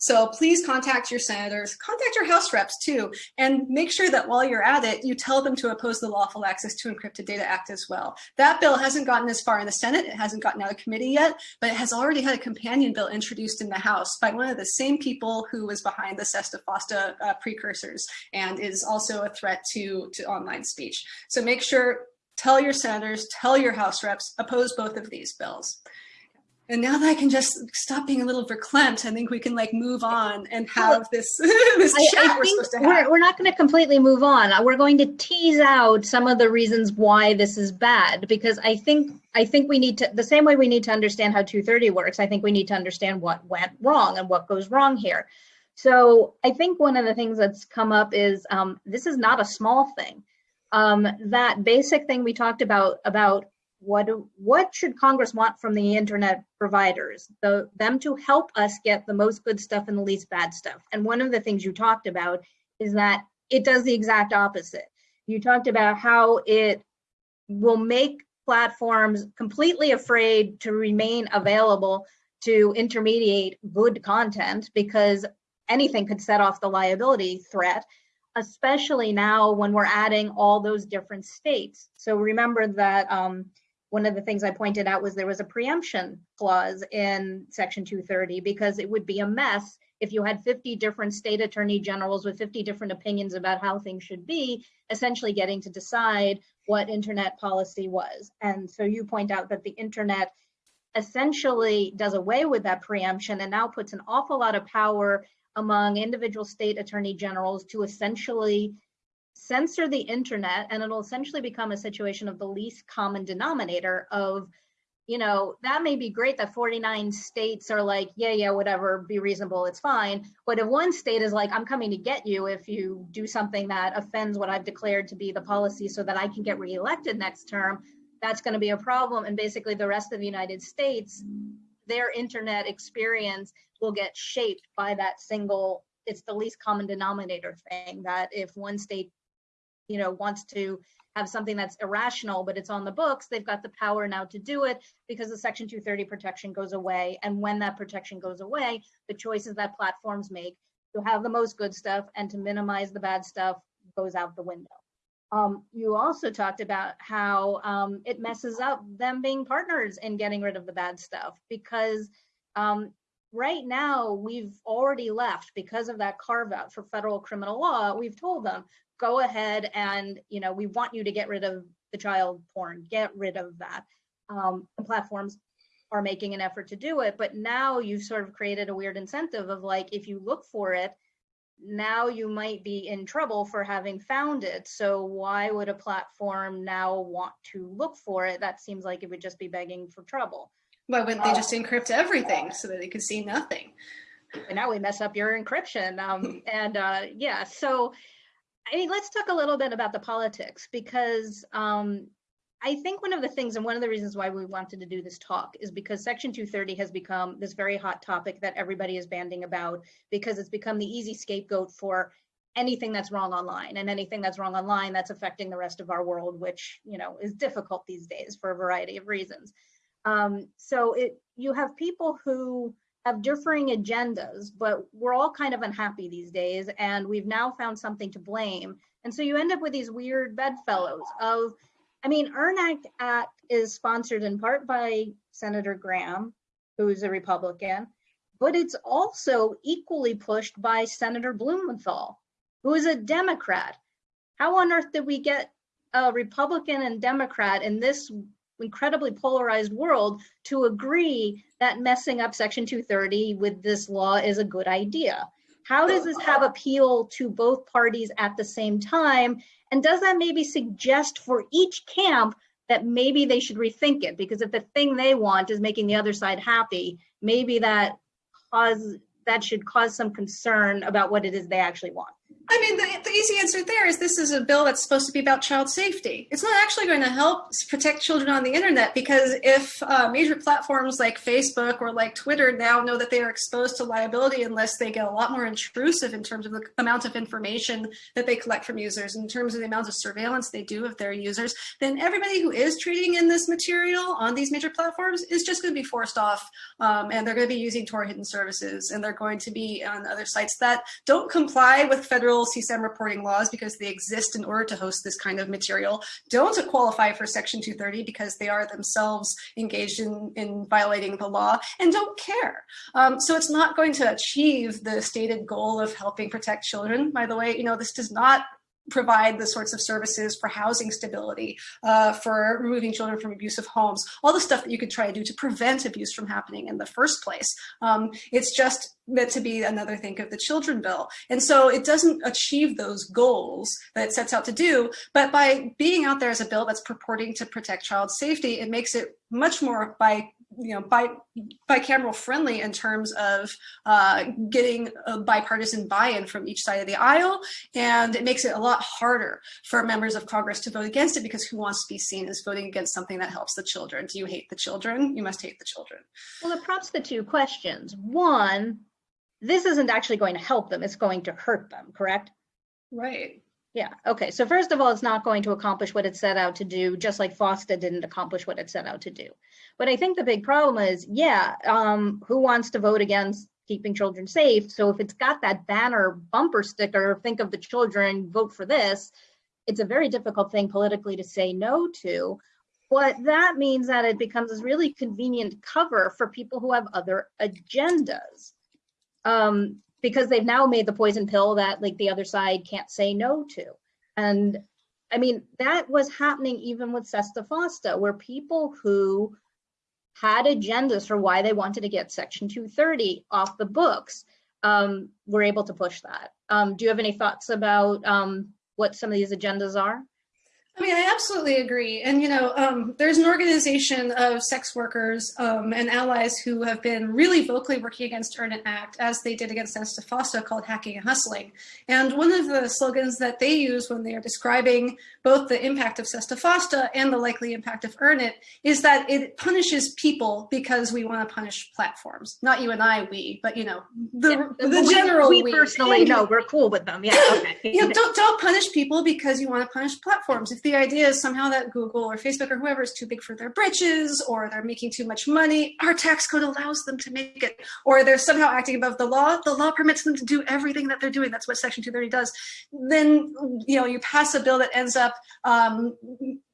So please contact your senators, contact your House reps too, and make sure that while you're at it, you tell them to oppose the Lawful Access to Encrypted Data Act as well. That bill hasn't gotten as far in the Senate, it hasn't gotten out of committee yet, but it has already had a companion bill introduced in the House by one of the same people who was behind the SESTA FOSTA uh, precursors and is also a threat to, to online speech. So make sure, tell your senators, tell your House reps, oppose both of these bills. And now that I can just stop being a little verklempt, I think we can like move on and have this this chat I, I we're supposed to have. We're, we're not going to completely move on. We're going to tease out some of the reasons why this is bad because I think I think we need to the same way we need to understand how 230 works. I think we need to understand what went wrong and what goes wrong here. So I think one of the things that's come up is um, this is not a small thing. Um, that basic thing we talked about about what what should Congress want from the internet providers? The, them to help us get the most good stuff and the least bad stuff. And one of the things you talked about is that it does the exact opposite. You talked about how it will make platforms completely afraid to remain available to intermediate good content because anything could set off the liability threat especially now when we're adding all those different states. So remember that um, one of the things I pointed out was there was a preemption clause in Section 230 because it would be a mess if you had 50 different state attorney generals with 50 different opinions about how things should be, essentially getting to decide what internet policy was. And so you point out that the internet essentially does away with that preemption and now puts an awful lot of power among individual state attorney generals to essentially censor the internet and it'll essentially become a situation of the least common denominator of you know that may be great that 49 states are like yeah yeah whatever be reasonable it's fine. But if one state is like i'm coming to get you if you do something that offends what i've declared to be the policy so that i can get reelected next term that's going to be a problem. And basically the rest of the united states their internet experience will get shaped by that single it's the least common denominator thing that if one state you know wants to have something that's irrational but it's on the books they've got the power now to do it because the section 230 protection goes away. And when that protection goes away the choices that platforms make to have the most good stuff and to minimize the bad stuff goes out the window. Um, you also talked about how um, it messes up them being partners in getting rid of the bad stuff because um, right now we've already left because of that carve out for federal criminal law we've told them go ahead and you know we want you to get rid of the child porn get rid of that. Um, platforms are making an effort to do it but now you've sort of created a weird incentive of like if you look for it now you might be in trouble for having found it. So why would a platform now want to look for it? That seems like it would just be begging for trouble why wouldn't they just encrypt everything so that they could see nothing and now we mess up your encryption um, and uh, yeah so I mean, let's talk a little bit about the politics because um, I think one of the things and one of the reasons why we wanted to do this talk is because Section 230 has become this very hot topic that everybody is banding about because it's become the easy scapegoat for anything that's wrong online and anything that's wrong online that's affecting the rest of our world, which you know is difficult these days for a variety of reasons. Um, so it you have people who have differing agendas, but we're all kind of unhappy these days, and we've now found something to blame. And so you end up with these weird bedfellows of, I mean, EARN Act, Act is sponsored in part by Senator Graham, who's a Republican, but it's also equally pushed by Senator Blumenthal, who is a Democrat. How on earth did we get a Republican and Democrat in this incredibly polarized world to agree that messing up Section 230 with this law is a good idea. How does this have appeal to both parties at the same time? And does that maybe suggest for each camp that maybe they should rethink it? Because if the thing they want is making the other side happy, maybe that cause that should cause some concern about what it is they actually want. I mean, the, the, easy answer there is this is a bill that's supposed to be about child safety. It's not actually going to help protect children on the internet because if uh, major platforms like Facebook or like Twitter now know that they are exposed to liability unless they get a lot more intrusive in terms of the amount of information that they collect from users, in terms of the amount of surveillance they do of their users, then everybody who is trading in this material on these major platforms is just going to be forced off um, and they're going to be using Tor hidden services and they're going to be on other sites that don't comply with federal federal CSAM reporting laws because they exist in order to host this kind of material don't qualify for Section 230 because they are themselves engaged in, in violating the law and don't care. Um, so it's not going to achieve the stated goal of helping protect children. By the way, you know, this does not provide the sorts of services for housing stability, uh, for removing children from abusive homes, all the stuff that you could try to do to prevent abuse from happening in the first place. Um, it's just meant to be another think of the children bill. And so it doesn't achieve those goals that it sets out to do, but by being out there as a bill that's purporting to protect child safety, it makes it much more by you know, bi bicameral friendly in terms of uh, getting a bipartisan buy-in from each side of the aisle. And it makes it a lot harder for members of Congress to vote against it because who wants to be seen as voting against something that helps the children? Do you hate the children? You must hate the children. Well, it prompts the two questions. One, this isn't actually going to help them. It's going to hurt them, correct? Right. Yeah, okay. So first of all, it's not going to accomplish what it set out to do, just like FOSTA didn't accomplish what it set out to do. But I think the big problem is, yeah, um, who wants to vote against keeping children safe? So if it's got that banner bumper sticker, think of the children, vote for this, it's a very difficult thing politically to say no to. But that means that it becomes this really convenient cover for people who have other agendas. Um, because they've now made the poison pill that like the other side can't say no to. And I mean, that was happening even with Sesta Fosta, where people who had agendas for why they wanted to get Section 230 off the books um, were able to push that. Um, do you have any thoughts about um, what some of these agendas are? I mean, I absolutely agree. And, you know, um, there's an organization of sex workers um, and allies who have been really vocally working against Earn It Act, as they did against Sesta Fosta, called Hacking and Hustling. And one of the slogans that they use when they are describing both the impact of Sesta Fosta and the likely impact of Earn It is that it punishes people because we want to punish platforms. Not you and I, we, but, you know, the, yeah, the we, general we. We personally, no, we're cool with them. Yeah, okay. you know, don't, don't punish people because you want to punish platforms. If the idea is somehow that Google or Facebook or whoever is too big for their britches or they're making too much money, our tax code allows them to make it, or they're somehow acting above the law, the law permits them to do everything that they're doing. That's what Section 230 does. Then, you know, you pass a bill that ends up um,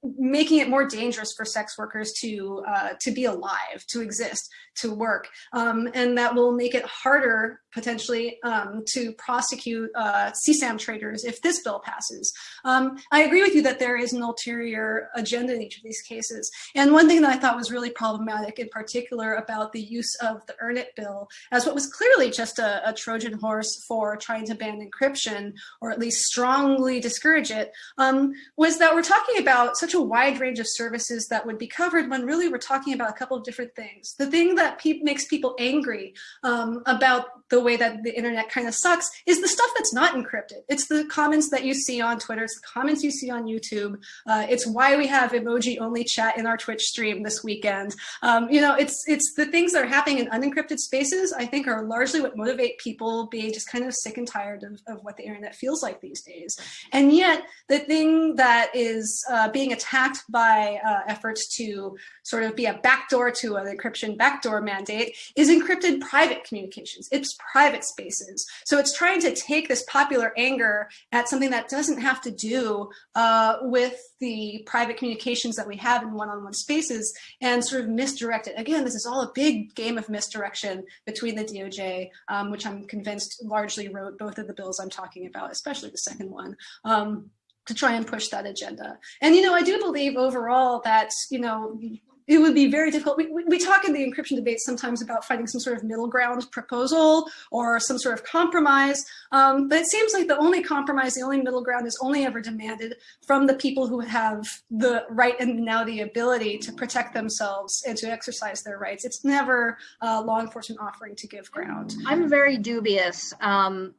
making it more dangerous for sex workers to uh, to be alive, to exist, to work, um, and that will make it harder potentially um, to prosecute uh, CSAM traders if this bill passes. Um, I agree with you that there is an ulterior agenda in each of these cases. And one thing that I thought was really problematic in particular about the use of the Earn It bill as what was clearly just a, a Trojan horse for trying to ban encryption or at least strongly discourage it um, was that we're talking about such a wide range of services that would be covered when really we're talking about a couple of different things. The thing that pe makes people angry um, about the way that the internet kind of sucks is the stuff that's not encrypted. It's the comments that you see on Twitter, it's the comments you see on YouTube. Uh, it's why we have emoji only chat in our Twitch stream this weekend. Um, you know, it's it's the things that are happening in unencrypted spaces, I think are largely what motivate people being just kind of sick and tired of, of what the internet feels like these days. And yet the thing that is uh, being attacked by uh, efforts to sort of be a backdoor to an encryption backdoor mandate is encrypted private communications. It's private spaces. So it's trying to take this popular anger at something that doesn't have to do uh, with the private communications that we have in one-on-one -on -one spaces and sort of misdirect it. Again, this is all a big game of misdirection between the DOJ, um, which I'm convinced largely wrote both of the bills I'm talking about, especially the second one. Um, to try and push that agenda. And, you know, I do believe overall that, you know, it would be very difficult. We, we, talk in the encryption debate sometimes about finding some sort of middle ground proposal or some sort of compromise, um, but it seems like the only compromise, the only middle ground is only ever demanded from the people who have the right and now the ability to protect themselves and to exercise their rights. It's never uh, law enforcement offering to give ground. I'm very dubious um,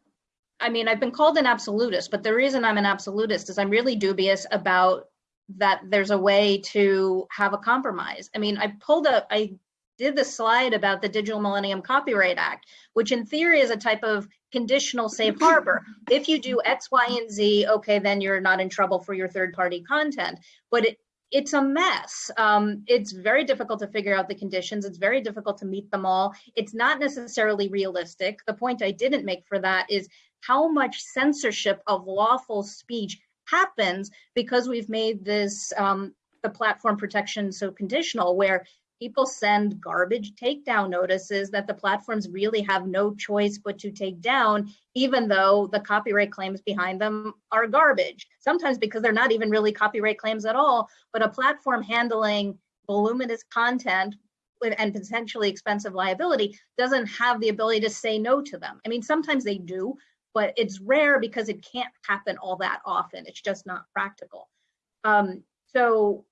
I mean, I've been called an absolutist, but the reason I'm an absolutist is I'm really dubious about that there's a way to have a compromise. I mean, I pulled up, I did the slide about the Digital Millennium Copyright Act, which in theory is a type of conditional safe harbor. If you do X, Y, and Z, okay, then you're not in trouble for your third party content. But it, it's a mess. Um, it's very difficult to figure out the conditions. It's very difficult to meet them all. It's not necessarily realistic. The point I didn't make for that is how much censorship of lawful speech happens because we've made this um, the platform protection so conditional where people send garbage takedown notices that the platforms really have no choice but to take down, even though the copyright claims behind them are garbage. Sometimes because they're not even really copyright claims at all, but a platform handling voluminous content and potentially expensive liability doesn't have the ability to say no to them. I mean, sometimes they do, but it's rare because it can't happen all that often. It's just not practical. Um, so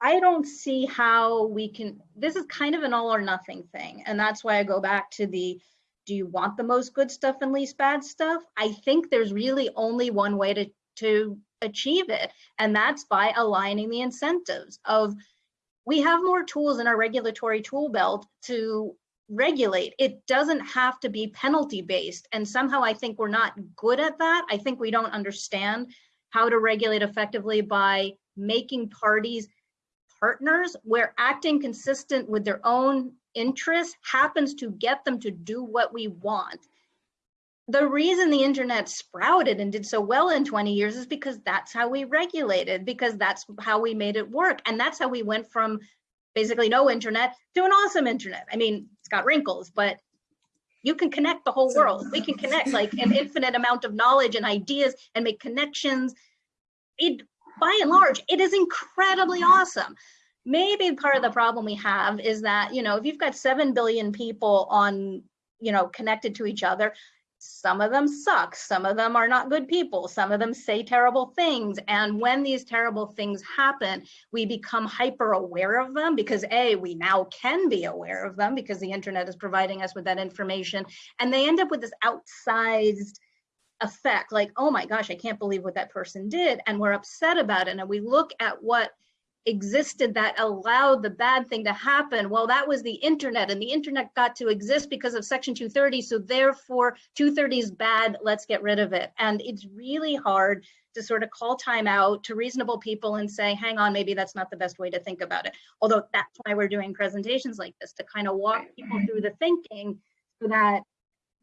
I don't see how we can, this is kind of an all or nothing thing. And that's why I go back to the, do you want the most good stuff and least bad stuff? I think there's really only one way to, to achieve it. And that's by aligning the incentives of, we have more tools in our regulatory tool belt to regulate. It doesn't have to be penalty based. And somehow I think we're not good at that. I think we don't understand how to regulate effectively by making parties partners where acting consistent with their own interests happens to get them to do what we want. The reason the internet sprouted and did so well in 20 years is because that's how we regulated, because that's how we made it work. And that's how we went from basically no internet to an awesome internet. I mean, got wrinkles, but you can connect the whole world. We can connect like an infinite amount of knowledge and ideas and make connections. It, by and large, it is incredibly awesome. Maybe part of the problem we have is that, you know, if you've got 7 billion people on, you know, connected to each other, some of them suck. Some of them are not good people. Some of them say terrible things. And when these terrible things happen we become hyper aware of them because a we now can be aware of them because the internet is providing us with that information. And they end up with this outsized effect like oh my gosh i can't believe what that person did. And we're upset about it. And we look at what existed that allowed the bad thing to happen. Well, that was the internet, and the internet got to exist because of Section 230. So therefore, 230 is bad. Let's get rid of it. And it's really hard to sort of call time out to reasonable people and say, hang on, maybe that's not the best way to think about it. Although that's why we're doing presentations like this to kind of walk people through the thinking so that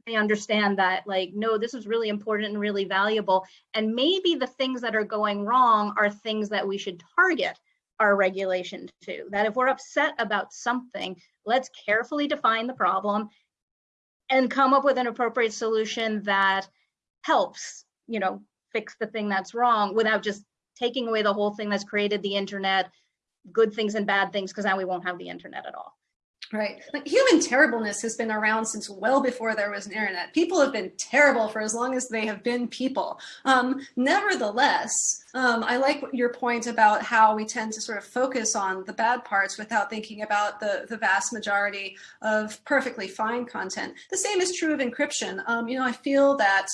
they understand that like no this is really important and really valuable and maybe the things that are going wrong are things that we should target our regulation to. That if we're upset about something, let's carefully define the problem and come up with an appropriate solution that helps, you know, fix the thing that's wrong without just taking away the whole thing that's created the internet, good things and bad things, because now we won't have the internet at all. Right. Like human terribleness has been around since well before there was an internet. People have been terrible for as long as they have been people. Um, nevertheless, um, I like your point about how we tend to sort of focus on the bad parts without thinking about the, the vast majority of perfectly fine content. The same is true of encryption. Um, you know, I feel that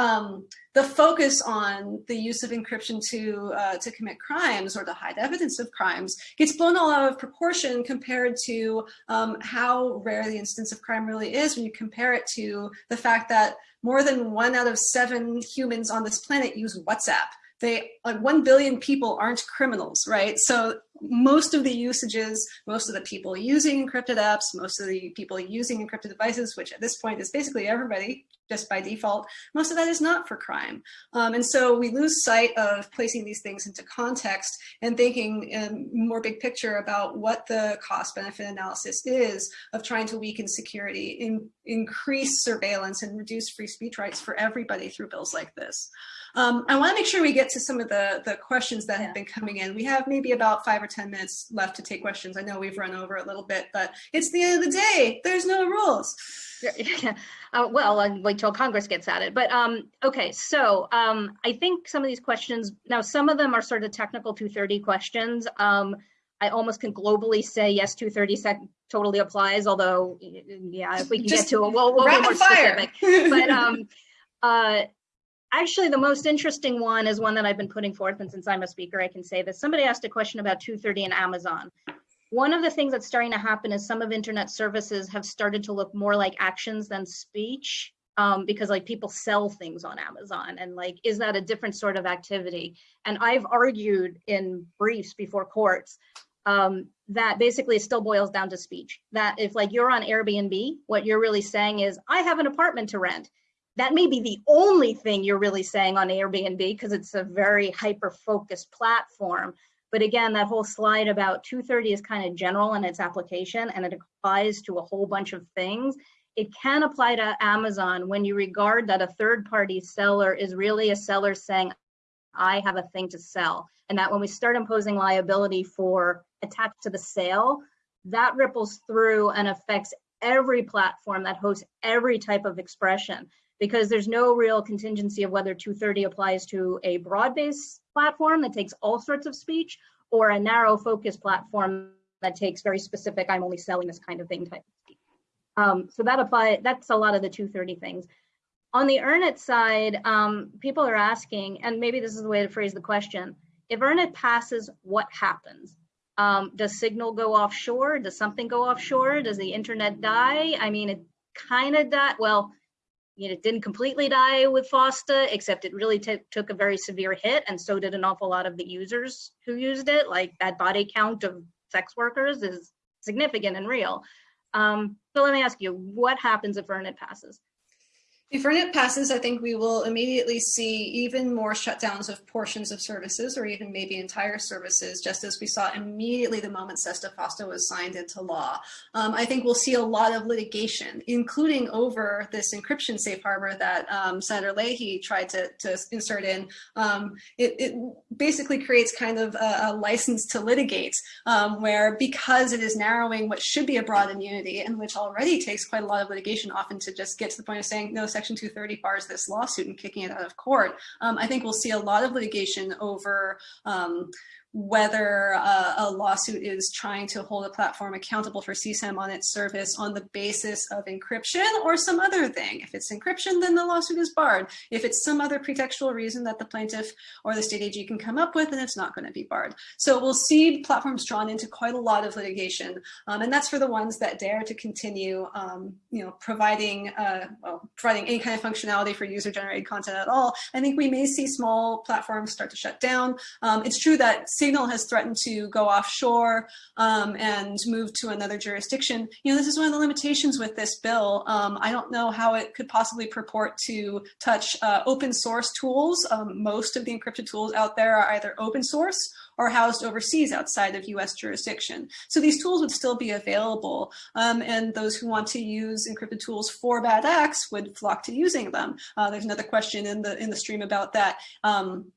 um, the focus on the use of encryption to uh, to commit crimes or to hide evidence of crimes gets blown all out of proportion compared to um, how rare the instance of crime really is when you compare it to the fact that more than one out of seven humans on this planet use WhatsApp. They like 1 billion people aren't criminals, right? So most of the usages, most of the people using encrypted apps, most of the people using encrypted devices, which at this point is basically everybody, just by default, most of that is not for crime. Um, and so we lose sight of placing these things into context and thinking in more big picture about what the cost benefit analysis is of trying to weaken security, in, increase surveillance and reduce free speech rights for everybody through bills like this. Um, I want to make sure we get to some of the, the questions that yeah. have been coming in. We have maybe about five or 10 minutes left to take questions. I know we've run over a little bit, but it's the end of the day. There's no rules. Yeah. Uh, well, I'll wait till Congress gets at it. But um, okay, so um, I think some of these questions, now some of them are sort of technical 230 questions. Um, I almost can globally say yes, 230 totally applies, although yeah, if we can Just get to it, we'll, we'll be more fire. specific. but um, uh, actually, the most interesting one is one that I've been putting forth, and since I'm a speaker, I can say this. Somebody asked a question about 230 and Amazon. One of the things that's starting to happen is some of internet services have started to look more like actions than speech um, because like people sell things on Amazon and like, is that a different sort of activity? And I've argued in briefs before courts um, that basically still boils down to speech. That if like you're on Airbnb, what you're really saying is, I have an apartment to rent. That may be the only thing you're really saying on Airbnb because it's a very hyper-focused platform. But again, that whole slide about 230 is kind of general in its application and it applies to a whole bunch of things. It can apply to Amazon when you regard that a third party seller is really a seller saying, I have a thing to sell. And that when we start imposing liability for attached to the sale, that ripples through and affects every platform that hosts every type of expression because there's no real contingency of whether 230 applies to a broad-based platform that takes all sorts of speech or a narrow focus platform that takes very specific, I'm only selling this kind of thing type of speech. Um, so that apply, that's a lot of the 230 things. On the EarnIt side, um, people are asking, and maybe this is the way to phrase the question, if EarnIt passes, what happens? Um, does signal go offshore? Does something go offshore? Does the internet die? I mean, it kind of died. Well, you know, it didn't completely die with FOSTA, except it really took a very severe hit, and so did an awful lot of the users who used it. Like that body count of sex workers is significant and real. Um, so let me ask you, what happens if EarnIt passes? If EarnIt passes, I think we will immediately see even more shutdowns of portions of services or even maybe entire services, just as we saw immediately the moment SESTA FOSTA was signed into law. Um, I think we'll see a lot of litigation, including over this encryption safe harbor that um, Senator Leahy tried to, to insert in. Um, it, it, basically creates kind of a, a license to litigate, um, where because it is narrowing what should be a broad immunity and which already takes quite a lot of litigation often to just get to the point of saying, no, Section 230 bars this lawsuit and kicking it out of court, um, I think we'll see a lot of litigation over um, whether uh, a lawsuit is trying to hold a platform accountable for CSAM on its service on the basis of encryption or some other thing. If it's encryption, then the lawsuit is barred. If it's some other pretextual reason that the plaintiff or the state AG can come up with, then it's not going to be barred. So we'll see platforms drawn into quite a lot of litigation, um, and that's for the ones that dare to continue, um, you know, providing uh, well, providing any kind of functionality for user-generated content at all. I think we may see small platforms start to shut down. Um, it's true that Signal has threatened to go offshore um, and move to another jurisdiction. You know, this is one of the limitations with this bill. Um, I don't know how it could possibly purport to touch uh, open source tools. Um, most of the encrypted tools out there are either open source or housed overseas outside of US jurisdiction. So these tools would still be available um, and those who want to use encrypted tools for bad acts would flock to using them. Uh, there's another question in the in the stream about that. Um,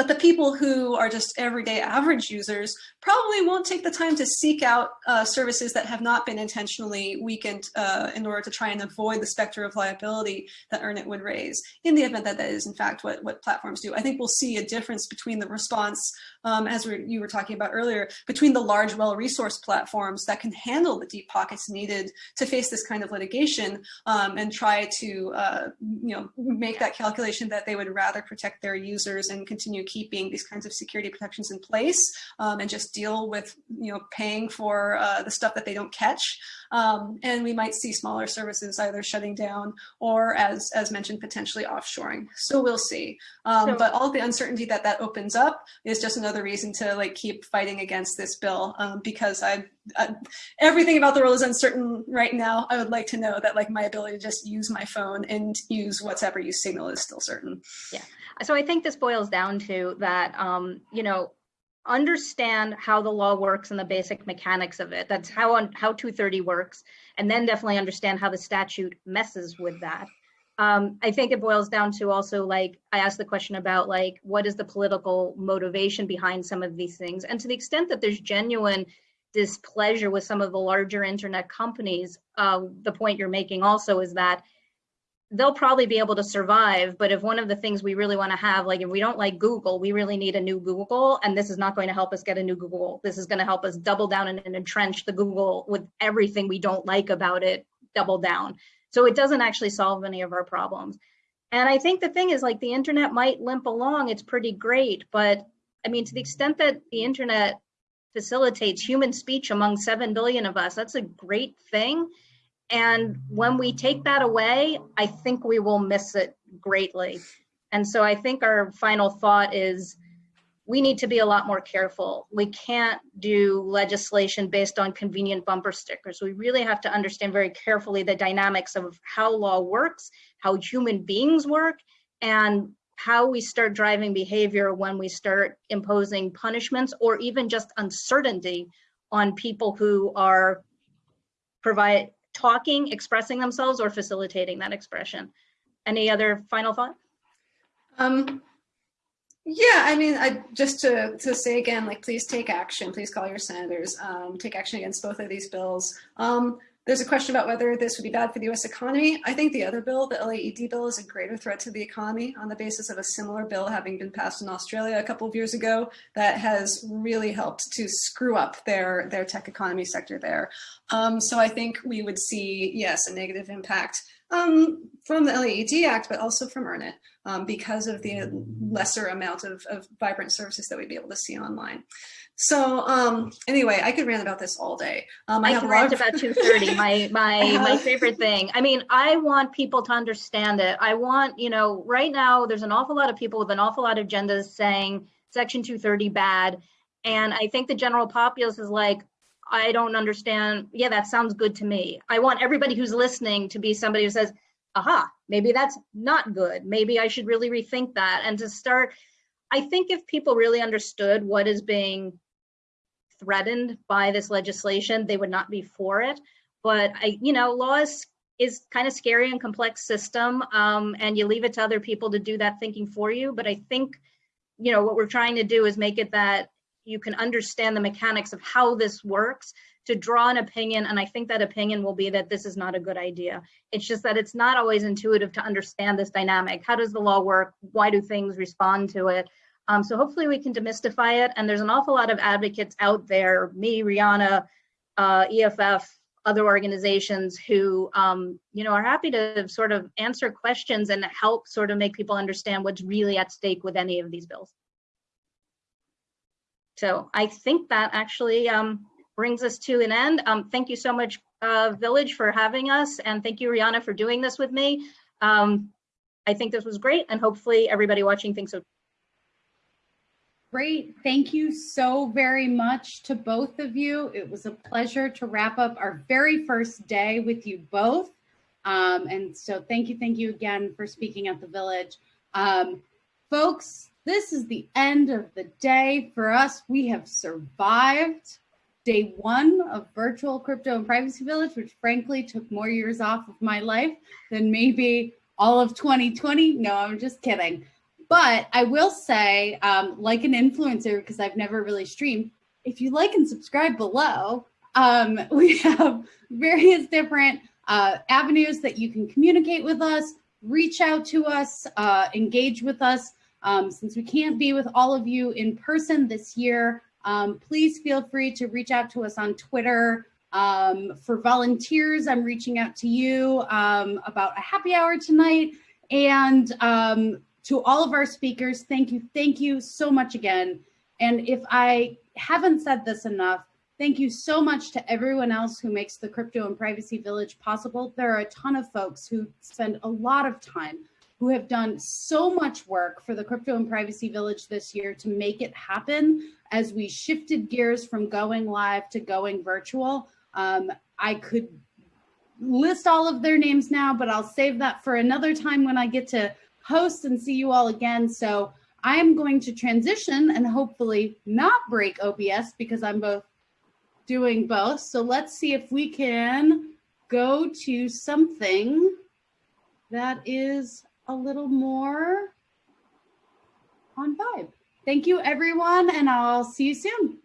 but the people who are just everyday average users probably won't take the time to seek out uh, services that have not been intentionally weakened uh, in order to try and avoid the specter of liability that EarnIt would raise in the event that that is in fact what, what platforms do. I think we'll see a difference between the response, um, as we you were talking about earlier, between the large well-resourced platforms that can handle the deep pockets needed to face this kind of litigation um, and try to uh, you know make that calculation that they would rather protect their users and continue keeping these kinds of security protections in place um, and just deal with, you know, paying for uh, the stuff that they don't catch. Um, and we might see smaller services either shutting down or as, as mentioned, potentially offshoring. So we'll see. Um, so, but all the uncertainty that that opens up is just another reason to like keep fighting against this bill um, because I, I, everything about the world is uncertain right now. I would like to know that like my ability to just use my phone and use WhatsApp or use Signal is still certain. Yeah. So I think this boils down to that, um, you know, understand how the law works and the basic mechanics of it. That's how on how 230 works, and then definitely understand how the statute messes with that. Um, I think it boils down to also like I asked the question about like what is the political motivation behind some of these things, and to the extent that there's genuine displeasure with some of the larger internet companies, uh, the point you're making also is that they'll probably be able to survive. But if one of the things we really want to have, like if we don't like Google, we really need a new Google. And this is not going to help us get a new Google. This is going to help us double down and, and entrench the Google with everything we don't like about it, double down. So it doesn't actually solve any of our problems. And I think the thing is like the internet might limp along, it's pretty great, but I mean, to the extent that the internet facilitates human speech among 7 billion of us, that's a great thing. And when we take that away, I think we will miss it greatly. And so I think our final thought is we need to be a lot more careful. We can't do legislation based on convenient bumper stickers. We really have to understand very carefully the dynamics of how law works, how human beings work, and how we start driving behavior when we start imposing punishments or even just uncertainty on people who are provide talking, expressing themselves or facilitating that expression. Any other final thought? Um, yeah, I mean, I just to to say again, like, please take action. Please call your senators. Um, take action against both of these bills. Um, there's a question about whether this would be bad for the U.S. economy. I think the other bill, the LAED bill, is a greater threat to the economy on the basis of a similar bill having been passed in Australia a couple of years ago that has really helped to screw up their their tech economy sector there. Um, so I think we would see, yes, a negative impact um, from the LAED Act, but also from EarnIt um, because of the lesser amount of, of, vibrant services that we'd be able to see online. So um, anyway, I could rant about this all day. Um, I, I can rant about 230, my, my, my favorite thing. I mean, I want people to understand it. I want, you know, right now there's an awful lot of people with an awful lot of agendas saying Section 230 bad. And I think the general populace is like, I don't understand. Yeah, that sounds good to me. I want everybody who's listening to be somebody who says, aha, maybe that's not good. Maybe I should really rethink that. And to start, I think if people really understood what is being threatened by this legislation, they would not be for it. But I, you know, law is, is kind of scary and complex system, um, and you leave it to other people to do that thinking for you. But I think, you know, what we're trying to do is make it that you can understand the mechanics of how this works to draw an opinion. And I think that opinion will be that this is not a good idea. It's just that it's not always intuitive to understand this dynamic. How does the law work? Why do things respond to it? Um, so hopefully we can demystify it. And there's an awful lot of advocates out there, me, Riana, uh, EFF, other organizations who, um, you know, are happy to sort of answer questions and help sort of make people understand what's really at stake with any of these bills. So I think that actually um, brings us to an end. Um, thank you so much, uh, Village, for having us. And thank you, Riana, for doing this with me. Um, I think this was great. And hopefully everybody watching thinks so. Great. Thank you so very much to both of you. It was a pleasure to wrap up our very first day with you both. Um, and so thank you, thank you again for speaking at the Village. Um, folks, this is the end of the day for us. We have survived day one of virtual crypto and privacy village, which frankly took more years off of my life than maybe all of 2020. No, I'm just kidding. But I will say, um, like an influencer, because I've never really streamed, if you like and subscribe below, um, we have various different uh, avenues that you can communicate with us, reach out to us, uh, engage with us. Um, since we can't be with all of you in person this year, um, please feel free to reach out to us on Twitter. Um, for volunteers, I'm reaching out to you um, about a happy hour tonight. And um, to all of our speakers, thank you, thank you so much again. And if I haven't said this enough, thank you so much to everyone else who makes the Crypto and Privacy Village possible. There are a ton of folks who spend a lot of time who have done so much work for the Crypto and Privacy Village this year to make it happen as we shifted gears from going live to going virtual. Um, I could list all of their names now, but I'll save that for another time when I get to host and see you all again. So I'm going to transition and hopefully not break OBS because I'm both doing both. So let's see if we can go to something that is a little more on vibe. Thank you, everyone, and I'll see you soon.